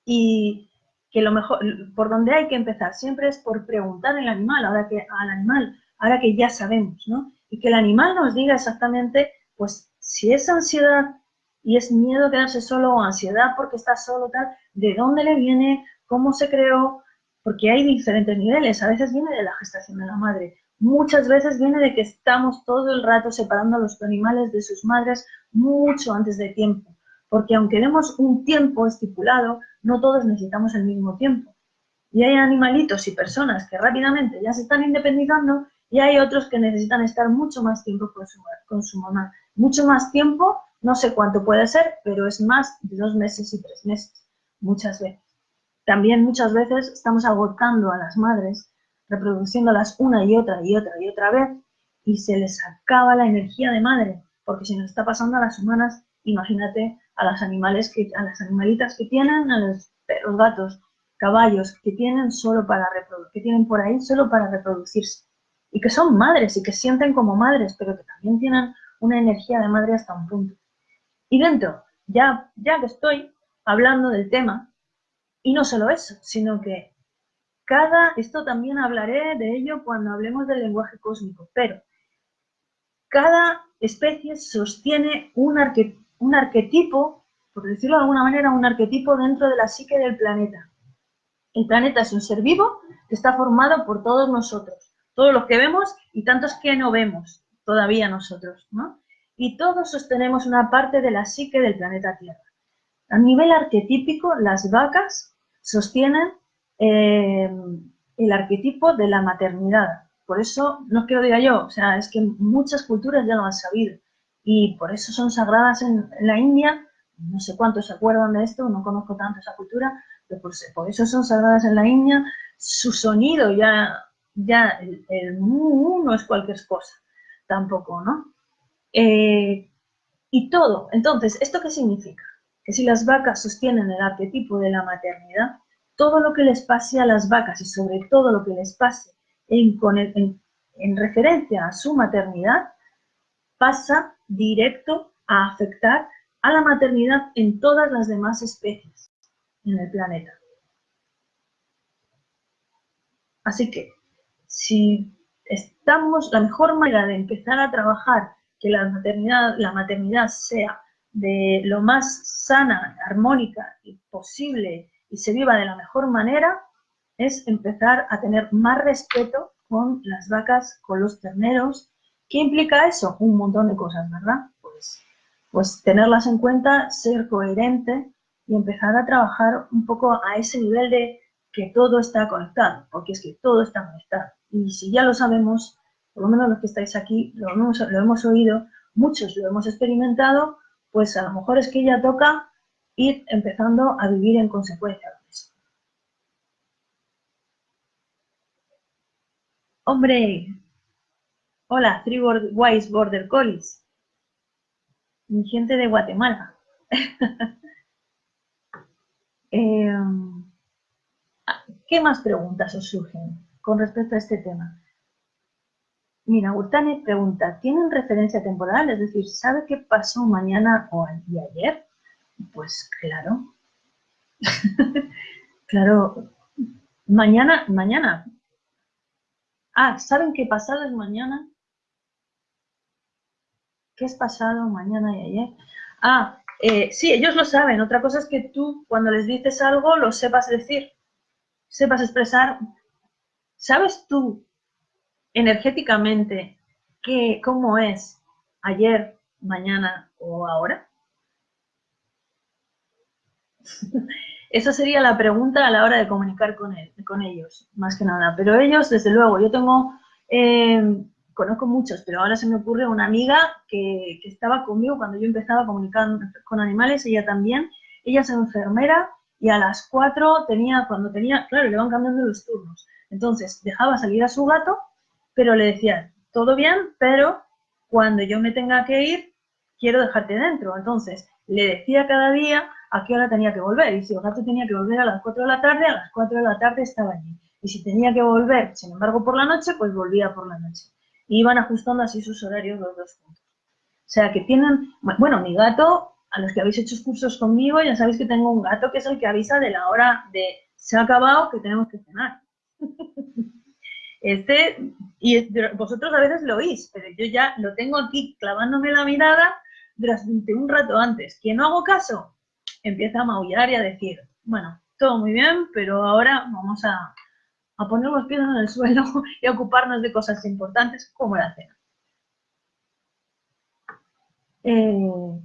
Y que lo mejor, por donde hay que empezar siempre es por preguntar al animal, ahora que al animal, ahora que ya sabemos, ¿no? Y que el animal nos diga exactamente, pues, si es ansiedad y es miedo a quedarse solo o ansiedad porque está solo, tal, de dónde le viene, cómo se creó, porque hay diferentes niveles. A veces viene de la gestación de la madre, muchas veces viene de que estamos todo el rato separando a los animales de sus madres mucho antes de tiempo, porque aunque demos un tiempo estipulado, no todos necesitamos el mismo tiempo. Y hay animalitos y personas que rápidamente ya se están independizando y hay otros que necesitan estar mucho más tiempo con su, con su mamá. Mucho más tiempo, no sé cuánto puede ser, pero es más de dos meses y tres meses, muchas veces. También muchas veces estamos agotando a las madres, reproduciéndolas una y otra y otra y otra vez, y se les acaba la energía de madre, porque si nos está pasando a las humanas, imagínate a las animales que, a las animalitas que tienen, a los perros, gatos, caballos que tienen solo para que tienen por ahí solo para reproducirse y que son madres y que sienten como madres, pero que también tienen una energía de madre hasta un punto. Y dentro, ya, ya que estoy hablando del tema, y no solo eso, sino que cada, esto también hablaré de ello cuando hablemos del lenguaje cósmico, pero cada especie sostiene un, un arquetipo, por decirlo de alguna manera, un arquetipo dentro de la psique del planeta. El planeta es un ser vivo que está formado por todos nosotros, todos los que vemos y tantos que no vemos todavía nosotros, ¿no? Y todos sostenemos una parte de la psique del planeta Tierra. A nivel arquetípico, las vacas sostienen eh, el arquetipo de la maternidad. Por eso, no es que lo diga yo, o sea, es que muchas culturas ya lo han sabido. Y por eso son sagradas en, la India, no sé cuántos se acuerdan de esto, no conozco tanto esa cultura, pero por, eso son sagradas en la India. Su sonido ya, ya el, el no es cualquier cosa, tampoco, ¿no? Eh, y todo, entonces, ¿esto qué significa? que si las vacas sostienen el arquetipo de la maternidad, todo lo que les pase a las vacas y sobre todo lo que les pase en referencia a su maternidad, pasa directo a afectar a la maternidad en todas las demás especies en el planeta. Así que, si estamos, la mejor manera de empezar a trabajar que la maternidad, la maternidad sea de lo más sana, armónica y posible y se viva de la mejor manera, es empezar a tener más respeto con las vacas, con los terneros. ¿Qué implica eso? Un montón de cosas, ¿verdad? Pues, pues tenerlas en cuenta, ser coherente y empezar a trabajar un poco a ese nivel de que todo está conectado, porque es que todo está conectado. Y si ya lo sabemos, por lo menos los que estáis aquí lo hemos, oído, muchos lo hemos experimentado, pues a lo mejor es que ya toca ir empezando a vivir en consecuencia con eso. Hombre, hola, Three Wise Border Collies, mi gente de Guatemala. eh, ¿Qué más preguntas os surgen con respecto a este tema? Mira, Urtane pregunta, ¿tienen referencia temporal? Es decir, ¿sabe qué pasó mañana o ayer? Pues claro. claro. Mañana, mañana. Ah, ¿saben qué pasado es mañana? ¿Qué es pasado mañana y ayer? Ah, eh, sí, ellos lo saben. Otra cosa es que tú, cuando les dices algo, lo sepas decir sepas expresar, ¿sabes tú energéticamente qué, cómo es ayer, mañana o ahora? Esa sería la pregunta a la hora de comunicar con, con ellos, más que nada. Pero ellos, desde luego, yo tengo, em, conozco muchos, pero ahora se me ocurre una amiga que, que estaba conmigo cuando yo empezaba a comunicar con animales, ella también, ella es enfermera y a las 4 tenía, cuando tenía, claro, le van cambiando los turnos. Entonces, dejaba salir a su gato, pero le decía, todo bien, pero cuando yo me tenga que ir, quiero dejarte dentro. Entonces, le decía cada día a qué hora tenía que volver. Y si el gato tenía que volver a las 4 de la tarde, a las 4 de la tarde estaba allí. Y si tenía que volver, sin embargo, por la noche, pues volvía por la noche. Iban ajustando así sus horarios los dos juntos. O sea, que tienen, bueno, mi gato a los que habéis hecho cursos conmigo, ya sabéis que tengo un gato que es el que avisa de la hora de se ha acabado que tenemos que cenar. Este, y vosotros a veces lo oís, pero yo ya lo tengo aquí clavándome la mirada durante un rato antes. Que no hago caso, empieza a maullar y a decir, bueno, todo muy bien, pero ahora vamos a, a poner los pies en el suelo y a ocuparnos de cosas importantes como la cena. Eh,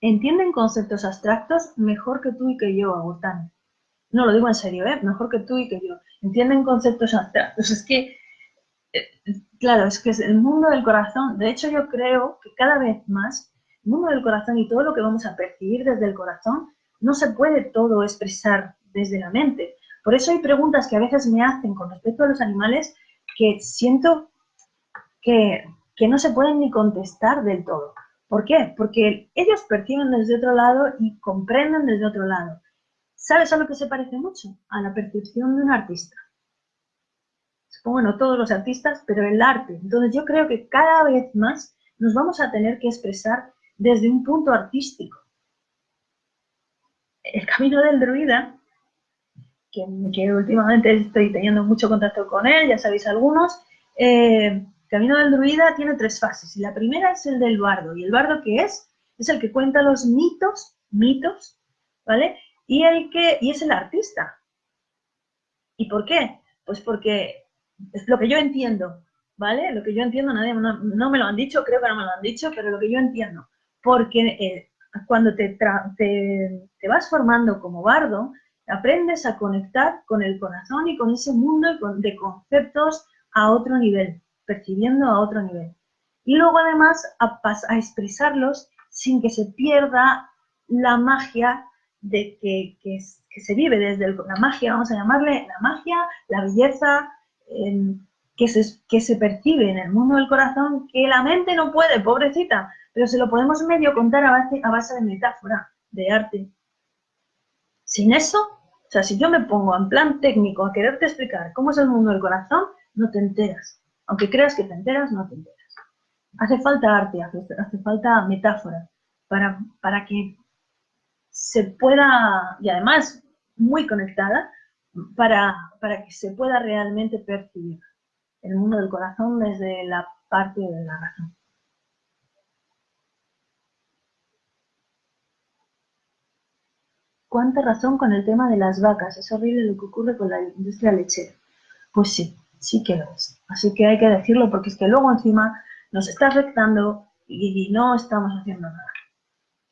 entienden conceptos abstractos mejor que tú y que yo, Agustín. No lo digo en serio, ¿eh? Mejor que tú y que yo. Entienden conceptos abstractos. Es que, eh, claro, es que es el mundo del corazón. De hecho, yo creo que cada vez más, el mundo del corazón y todo lo que vamos a percibir desde el corazón, no se puede todo expresar desde la mente. Por eso hay preguntas que a veces me hacen con respecto a los animales que siento que, que no se pueden ni contestar del todo. ¿Por qué? Porque ellos perciben desde otro lado y comprenden desde otro lado. ¿Sabes a lo que se parece mucho? A la percepción de un artista. Supongo no todos los artistas, pero el arte. Entonces yo creo que cada vez más nos vamos a tener que expresar desde un punto artístico. El camino del druida, que, últimamente estoy teniendo mucho contacto con él, ya sabéis algunos, eh, Camino del Druida tiene tres fases y la primera es el del bardo. ¿Y el bardo qué es? Es el que cuenta los mitos, mitos, ¿vale? Y, el que, y es el artista. ¿Y por qué? Pues porque es lo que yo entiendo, ¿vale? Lo que yo entiendo, nadie no, me lo han dicho, creo que no me lo han dicho, pero lo que yo entiendo. Porque eh, cuando te, te, te, vas formando como bardo, aprendes a conectar con el corazón y con ese mundo de conceptos a otro nivel percibiendo a otro nivel. Y luego además a, a expresarlos sin que se pierda la magia de que, que, se vive desde la magia, vamos a llamarle la magia, la belleza que, se, que se percibe en el mundo del corazón, que la mente no puede, pobrecita, pero se lo podemos medio contar a base, a base de metáfora, de arte. Sin eso, O sea, si yo me pongo en plan técnico a quererte explicar cómo es el mundo del corazón, no te enteras. Aunque creas que te enteras, no te enteras. Hace falta arte, hace, falta metáfora para, para que se pueda, y además muy conectada, para, para que se pueda realmente percibir el mundo del corazón desde la parte de la razón. ¿Cuánta razón con el tema de las vacas? Es horrible lo que ocurre con la industria lechera. Pues sí, sí que lo es. Así que hay que decirlo porque es que luego encima nos está afectando y, no estamos haciendo nada.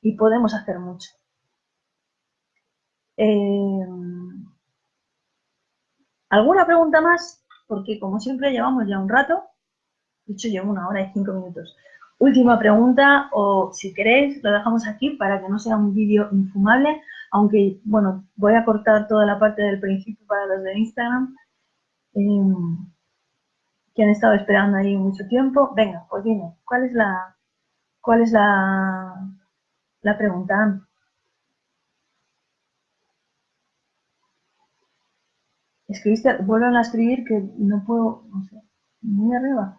Y podemos hacer mucho. Eh, ¿Alguna pregunta más? Porque como siempre llevamos ya un rato. De hecho, llevo una hora y cinco minutos. Última pregunta, o si queréis, lo dejamos aquí para que no sea un vídeo infumable, aunque, bueno, voy a cortar toda la parte del principio para los de Instagram, em, que han estado esperando ahí mucho tiempo. Venga, pues dime, ¿cuál es la, cuál es la pregunta? Escribiste, vuelvan a escribir que no puedo, no sé, muy arriba.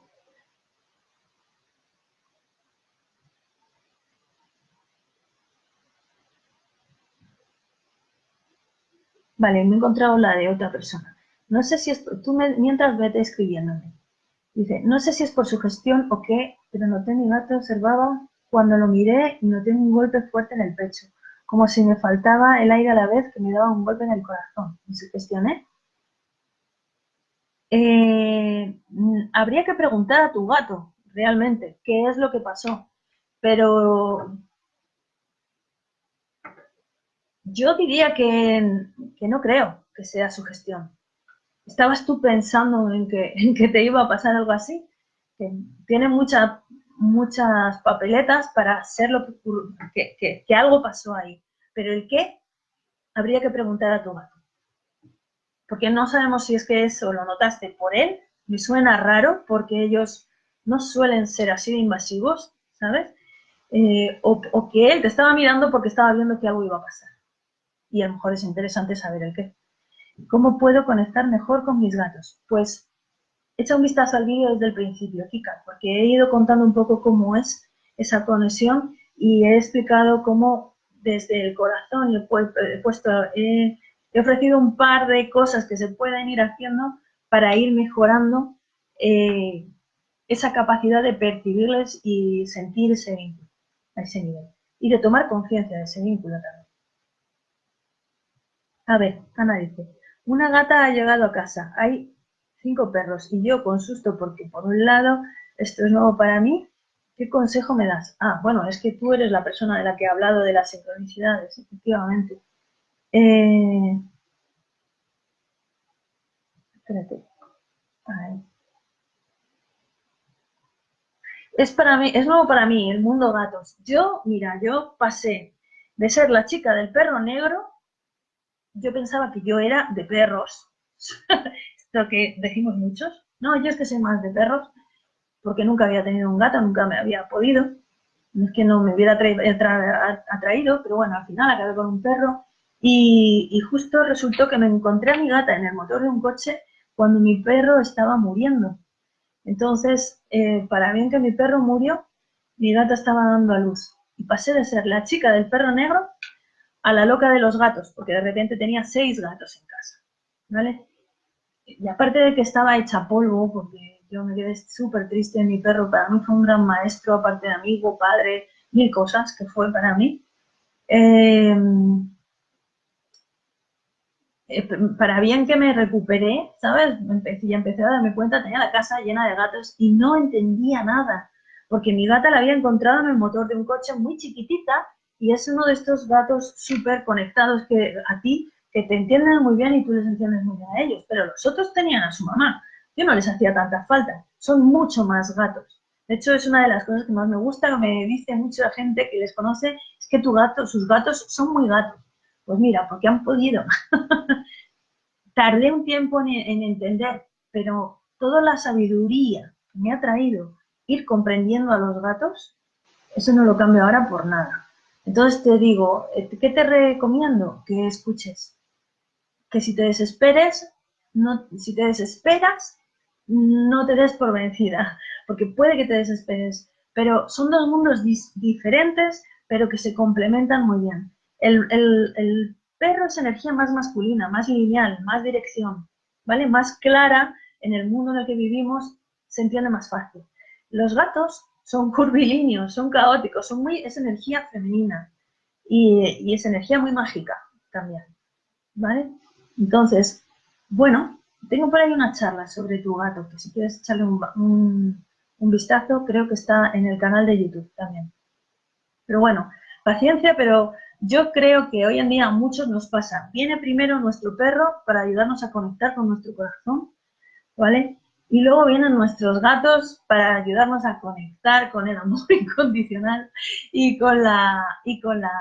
Vale, me he encontrado la de otra persona. No sé si es, tú mientras vete escribiéndome. Dice, no sé si es por su gestión o qué, pero noté mi gato observaba cuando lo miré y noté un golpe fuerte en el pecho, como si me faltaba el aire a la vez que me daba un golpe en el corazón. ¿Me sugestioné? Eh, habría que preguntar a tu gato, realmente, qué es lo que pasó. Pero yo diría que, no creo que sea su gestión. ¿Estabas tú pensando en que, en que te iba a pasar algo así? Que tiene muchas muchas papeletas para hacer lo que, que, que, algo pasó ahí. Pero el qué, habría que preguntar a tu gato. Porque no sabemos si es que eso lo notaste por él. Me suena raro porque ellos no suelen ser así de invasivos, ¿sabes? Eh, o, o que él te estaba mirando porque estaba viendo que algo iba a pasar y a lo mejor es interesante saber el qué. ¿Cómo puedo conectar mejor con mis gatos? Pues echa un vistazo al vídeo desde el principio, Kika, porque he ido contando un poco cómo es esa conexión y he explicado cómo desde el corazón he, puesto, he, ofrecido un par de cosas que se pueden ir haciendo para ir mejorando eh, esa capacidad de percibirles y sentir ese vínculo a ese nivel. Y de tomar conciencia de ese vínculo también. A ver, Ana dice, una gata ha llegado a casa, hay cinco perros y yo con susto porque por un lado esto es nuevo para mí, ¿qué consejo me das? Ah, bueno, es que tú eres la persona de la que he hablado de las sincronicidades, efectivamente. Eh... Espérate. Es para mí, es nuevo para mí el mundo gatos. Yo, mira, yo pasé de ser la chica del perro negro yo pensaba que yo era de perros, esto que decimos muchos. No, yo es que soy más de perros, porque nunca había tenido un gato, nunca me había podido. No es que no me hubiera atraído, pero bueno, al final acabé con un perro. Y, justo resultó que me encontré a mi gata en el motor de un coche cuando mi perro estaba muriendo. Entonces, eh, para bien que mi perro murió, mi gata estaba dando a luz. Y pasé de ser la chica del perro negro a la loca de los gatos, porque de repente tenía seis gatos en casa, ¿vale? Y aparte de que estaba hecha polvo, porque yo me quedé súper triste, mi perro para mí fue un gran maestro, aparte de amigo, padre, mil cosas que fue para mí. Em, eh, para bien que me recuperé, ¿sabes? Empecé, ya empecé a darme cuenta, tenía la casa llena de gatos y no entendía nada, porque mi gata la había encontrado en el motor de un coche muy chiquitita y es uno de estos gatos súper conectados que a ti, que te entienden muy bien y tú les entiendes muy bien a ellos, pero los otros tenían a su mamá. Yo no les hacía tanta falta, son mucho más gatos. De hecho, es una de las cosas que más me gusta, que me dice mucha gente que les conoce, es que tu gato, sus gatos son muy gatos. Pues mira, porque han podido. Tardé un tiempo en, en entender, pero toda la sabiduría que me ha traído ir comprendiendo a los gatos, eso no lo cambio ahora por nada. Entonces te digo, eh, ¿qué te recomiendo? Que escuches. que si te desesperes, no, si te desesperas, no te des por vencida, porque puede que te desesperes, pero son dos mundos diferentes, pero que se complementan muy bien. El, perro es energía más masculina, más lineal, más dirección, ¿vale? Más clara en el mundo en el que vivimos, se entiende más fácil. Los gatos son curvilíneos, son caóticos, son muy, es energía femenina y, es energía muy mágica también, ¿vale? Entonces, bueno, tengo por ahí una charla sobre tu gato, que si quieres echarle un, vistazo, creo que está en el canal de YouTube también. Pero bueno, paciencia, pero yo creo que hoy en día a muchos nos pasa. Viene primero nuestro perro para ayudarnos a conectar con nuestro corazón, ¿vale? Y luego vienen nuestros gatos para ayudarnos a conectar con el amor incondicional y con la... Y con la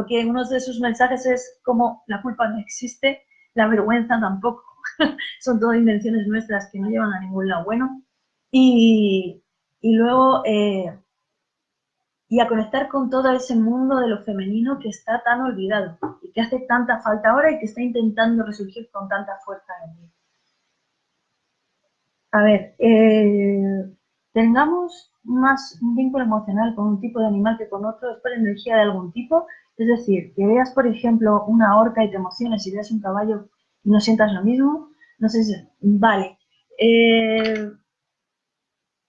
porque uno de sus mensajes es como la culpa no existe, la vergüenza tampoco. Son todas invenciones nuestras que no llevan a ningún lado bueno. Y, luego, eh, y a conectar con todo ese mundo de lo femenino que está tan olvidado y que hace tanta falta ahora y que está intentando resurgir con tanta fuerza en mí. A ver, eh, tengamos más un vínculo emocional con un tipo de animal que con otro, es por energía de algún tipo. Es decir, que veas, por ejemplo, una orca y te emociones y veas un caballo y no sientas lo mismo. No sé si... Vale. Eh,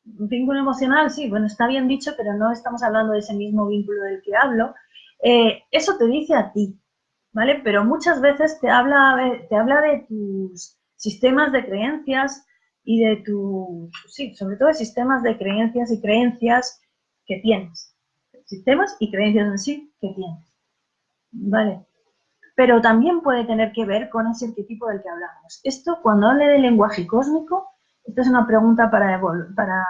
vínculo emocional, sí, bueno, está bien dicho, pero no estamos hablando de ese mismo vínculo del que hablo. Eh, eso te dice a ti, ¿vale? Pero muchas veces te habla, te habla de tus sistemas de creencias y de tus, sí, sobre todo de sistemas de creencias y creencias que tienes. Sistemas y creencias en sí que tienes. ¿Vale? pero también puede tener que ver con ese arquetipo del que hablamos. Esto, cuando hable de lenguaje cósmico, esto es una pregunta para, para,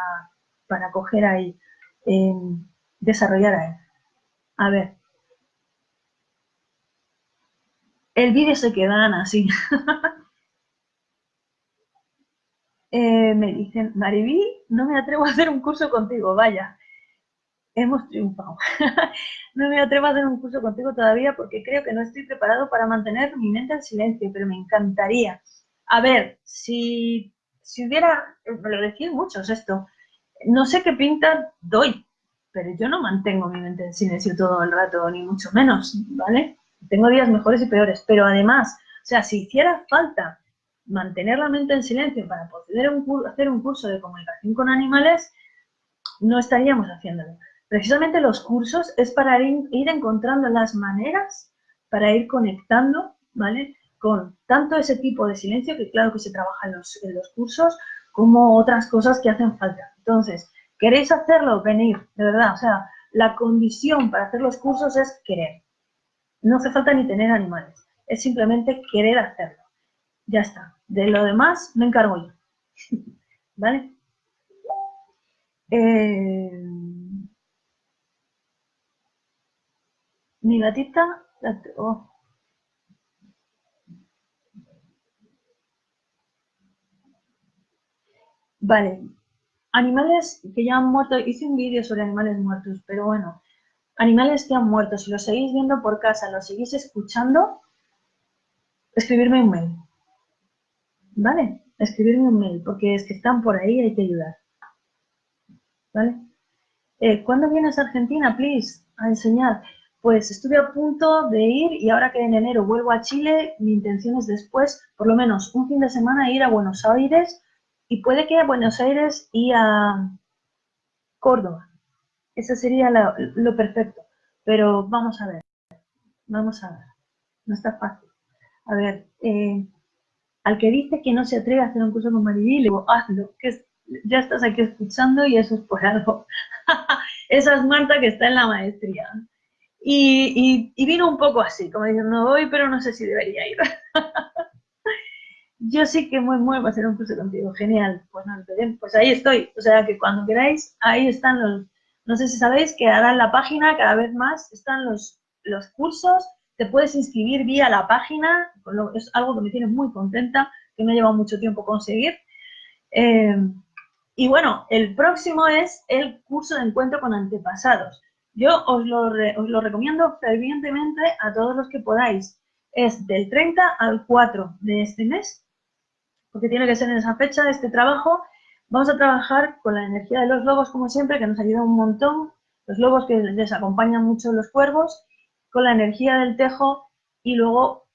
para coger ahí, eh, desarrollar ahí. A ver. El vídeo se queda así. eh, me dicen, Mariví, no me atrevo a hacer un curso contigo, vaya hemos triunfado. no me atrevo a hacer un curso contigo todavía porque creo que no estoy preparado para mantener mi mente en silencio, pero me encantaría. A ver, si, si hubiera, lo decís muchos esto, no sé qué pinta doy, pero yo no mantengo mi mente en silencio todo el rato, ni mucho menos, ¿vale? Tengo días mejores y peores, pero además, o sea, si hiciera falta mantener la mente en silencio para poder hacer un curso de comunicación con animales, no estaríamos haciéndolo. Precisamente los cursos es para ir, encontrando las maneras para ir conectando, ¿vale? Con tanto ese tipo de silencio, que claro que se trabaja en los, en los cursos, como otras cosas que hacen falta. Entonces, ¿queréis hacerlo? Venir, de verdad. O sea, la condición para hacer los cursos es querer. No hace falta ni tener animales. Es simplemente querer hacerlo. Ya está. De lo demás me encargo yo. ¿Vale? Eh, Mi gatita... Oh. Vale. Animales que ya han muerto. Hice un vídeo sobre animales muertos, pero bueno. Animales que han muerto. Si los seguís viendo por casa, los seguís escuchando, escribirme un mail. ¿Vale? Escribirme un mail, porque es que están por ahí hay que ayudar. ¿Vale? Eh, ¿Cuándo vienes a Argentina, please? A enseñar. Pues estuve a punto de ir y ahora que en enero vuelvo a Chile, mi intención es después, por lo menos un fin de semana, ir a Buenos Aires y puede que a Buenos Aires y a Córdoba. Eso sería lo, perfecto. Pero vamos a ver, vamos a ver. No está fácil. A ver, eh, al que dice que no se atreve a hacer un curso con Maribí, le digo, hazlo, que ya estás aquí escuchando y eso es por algo. Esa es Marta que está en la maestría. Y, vino un poco así, como diciendo, voy, pero no sé si debería ir. Yo sí que muy, muy, va a hacer un curso contigo, genial. Pues, no, pues ahí estoy. O sea que cuando queráis, ahí están los, no sé si sabéis que ahora en la página cada vez más están los, los cursos, te puedes inscribir vía la página, es algo que me tiene muy contenta, que ha llevado mucho tiempo conseguir. Eh, y bueno, el próximo es el curso de encuentro con antepasados. Yo os lo, os lo recomiendo fervientemente a todos los que podáis. es del 30 al 4 de este mes, porque tiene que ser en esa fecha este trabajo. Vamos a trabajar con la energía de los lobos, como siempre, que nos ayuda un montón. Los lobos que les acompañan mucho los cuervos, con la energía del tejo y luego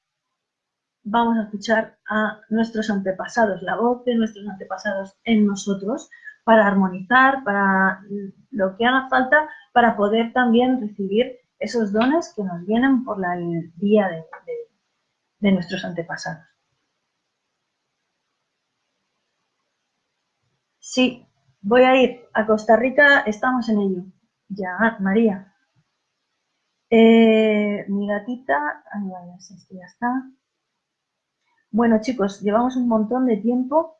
vamos a escuchar a nuestros antepasados, la voz de nuestros antepasados en nosotros, para armonizar, para lo que haga falta, para poder también recibir esos dones que nos vienen por la, el día de nuestros antepasados. Sí, voy a ir a Costa Rica, estamos en ello. Ya, María. Eh, mi gatita, esto ya está. Bueno, chicos, llevamos un montón de tiempo.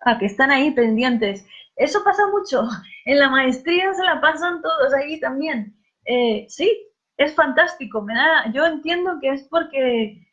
Ah, que están ahí pendientes. Eso pasa mucho. En la maestría se la pasan todos ahí también. Eh, sí, es fantástico. Me da, yo entiendo que es porque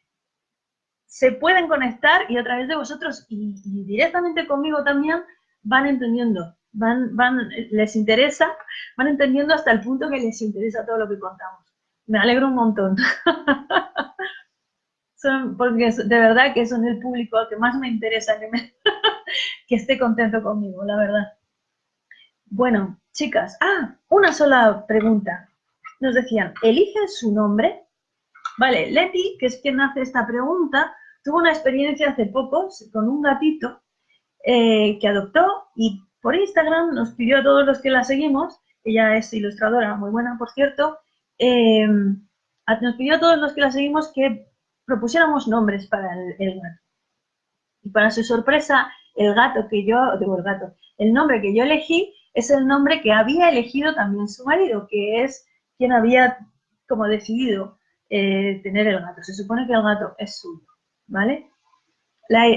se pueden conectar y a través de vosotros y, directamente conmigo también van entendiendo, van, van, les interesa, van entendiendo hasta el punto que les interesa todo lo que contamos. Me alegro un montón. son, porque de verdad que son el público al que más me interesa que, que esté contento conmigo, la verdad. Bueno, chicas, ah, una sola pregunta nos decían, elige su nombre. Vale, Leti, que es quien hace esta pregunta, tuvo una experiencia hace poco con un gatito eh, que adoptó y por Instagram nos pidió a todos los que la seguimos, ella es ilustradora, muy buena por cierto, em, nos pidió a todos los que la seguimos que propusiéramos nombres para el, gato. Y para su sorpresa, el gato que yo, digo el gato, el nombre que yo elegí es el nombre que había elegido también su marido, que es quién había como decidido eh, tener el gato. Se supone que el gato es suyo, ¿vale?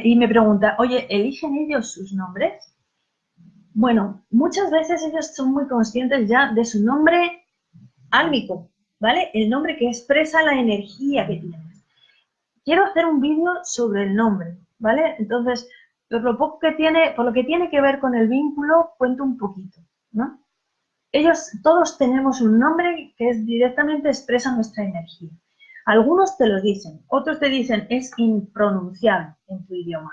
y me pregunta, oye, ¿eligen ellos sus nombres? Bueno, muchas veces ellos son muy conscientes ya de su nombre álmico, ¿vale? El nombre que expresa la energía que tienes. Quiero hacer un vídeo sobre el nombre, ¿vale? Entonces, por lo poco que tiene, por lo que tiene que ver con el vínculo, cuento un poquito, ¿no? ellos todos tenemos un nombre que es directamente expresa nuestra energía. Algunos te lo dicen, otros te dicen es impronunciable en tu idioma,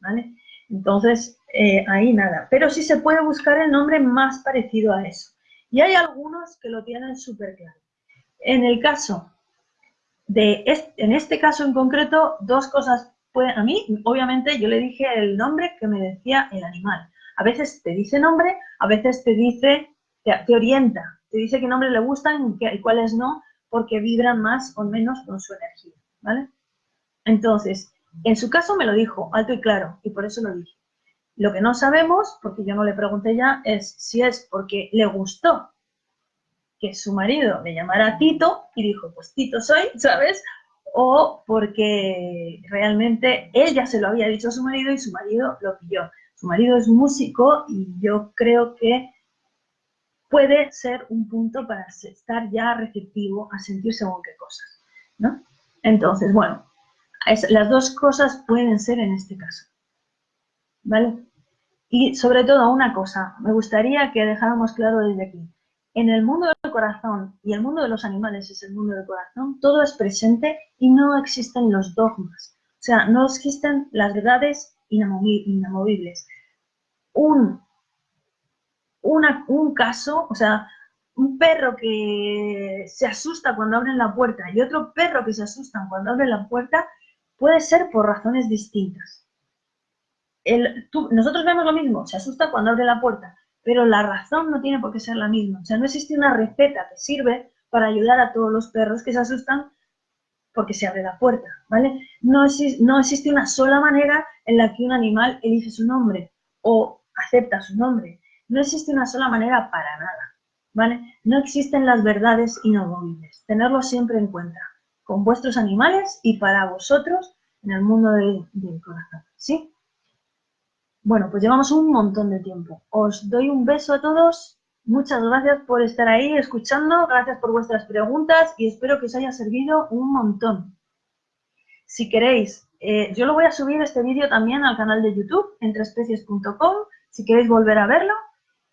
¿vale? Entonces, eh, ahí nada. Pero sí se puede buscar el nombre más parecido a eso. Y hay algunos que lo tienen súper claro. En el caso de, este, en este caso en concreto, dos cosas pueden, a mí, obviamente, yo le dije el nombre que me decía el animal. A veces te dice nombre, a veces te dice te, orienta, te dice qué nombres le gustan y, cuáles no, porque vibran más o menos con su energía, ¿vale? Entonces, en su caso me lo dijo alto y claro, y por eso lo dije. Lo que no sabemos, porque yo no le pregunté ya, es si es porque le gustó que su marido le llamara Tito y dijo, pues Tito soy, ¿sabes? O porque realmente él ya se lo había dicho a su marido y su marido lo pilló. Su marido es músico y yo creo que puede ser un punto para estar ya receptivo a sentir según qué cosas, ¿no? Entonces, bueno, las dos cosas pueden ser en este caso, ¿vale? Y sobre todo una cosa, me gustaría que dejáramos claro desde aquí. En el mundo del corazón y el mundo de los animales es el mundo del corazón, todo es presente y no existen los dogmas. O sea, no existen las verdades inamovibles. Un un caso, o sea, un perro que se asusta cuando abren la puerta y otro perro que se asusta cuando abren la puerta, puede ser por razones distintas. nosotros vemos lo mismo, se asusta cuando abre la puerta, pero la razón no tiene por qué ser la misma. O sea, no existe una receta que sirve para ayudar a todos los perros que se asustan porque se abre la puerta, ¿vale? No, no existe una sola manera en la que un animal elige su nombre o acepta su nombre. No existe una sola manera para nada, ¿vale? No existen las verdades inamovibles. Tenerlo siempre en cuenta, con vuestros animales y para vosotros en el mundo del, corazón, ¿sí? Bueno, pues llevamos un montón de tiempo. Os doy un beso a todos. Muchas gracias por estar ahí escuchando. Gracias por vuestras preguntas y espero que os haya servido un montón. Si queréis, eh, yo lo voy a subir este vídeo también al canal de YouTube, entreespecies.com, si queréis volver a verlo.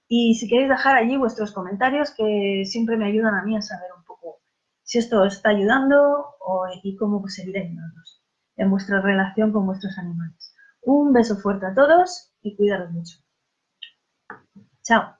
Y si queréis dejar allí vuestros comentarios, que siempre me ayudan a mí a saber un poco si esto os está ayudando o, y cómo seguir ayudándonos en vuestra relación con vuestros animales. Un beso fuerte a todos y cuidaros mucho. Chao.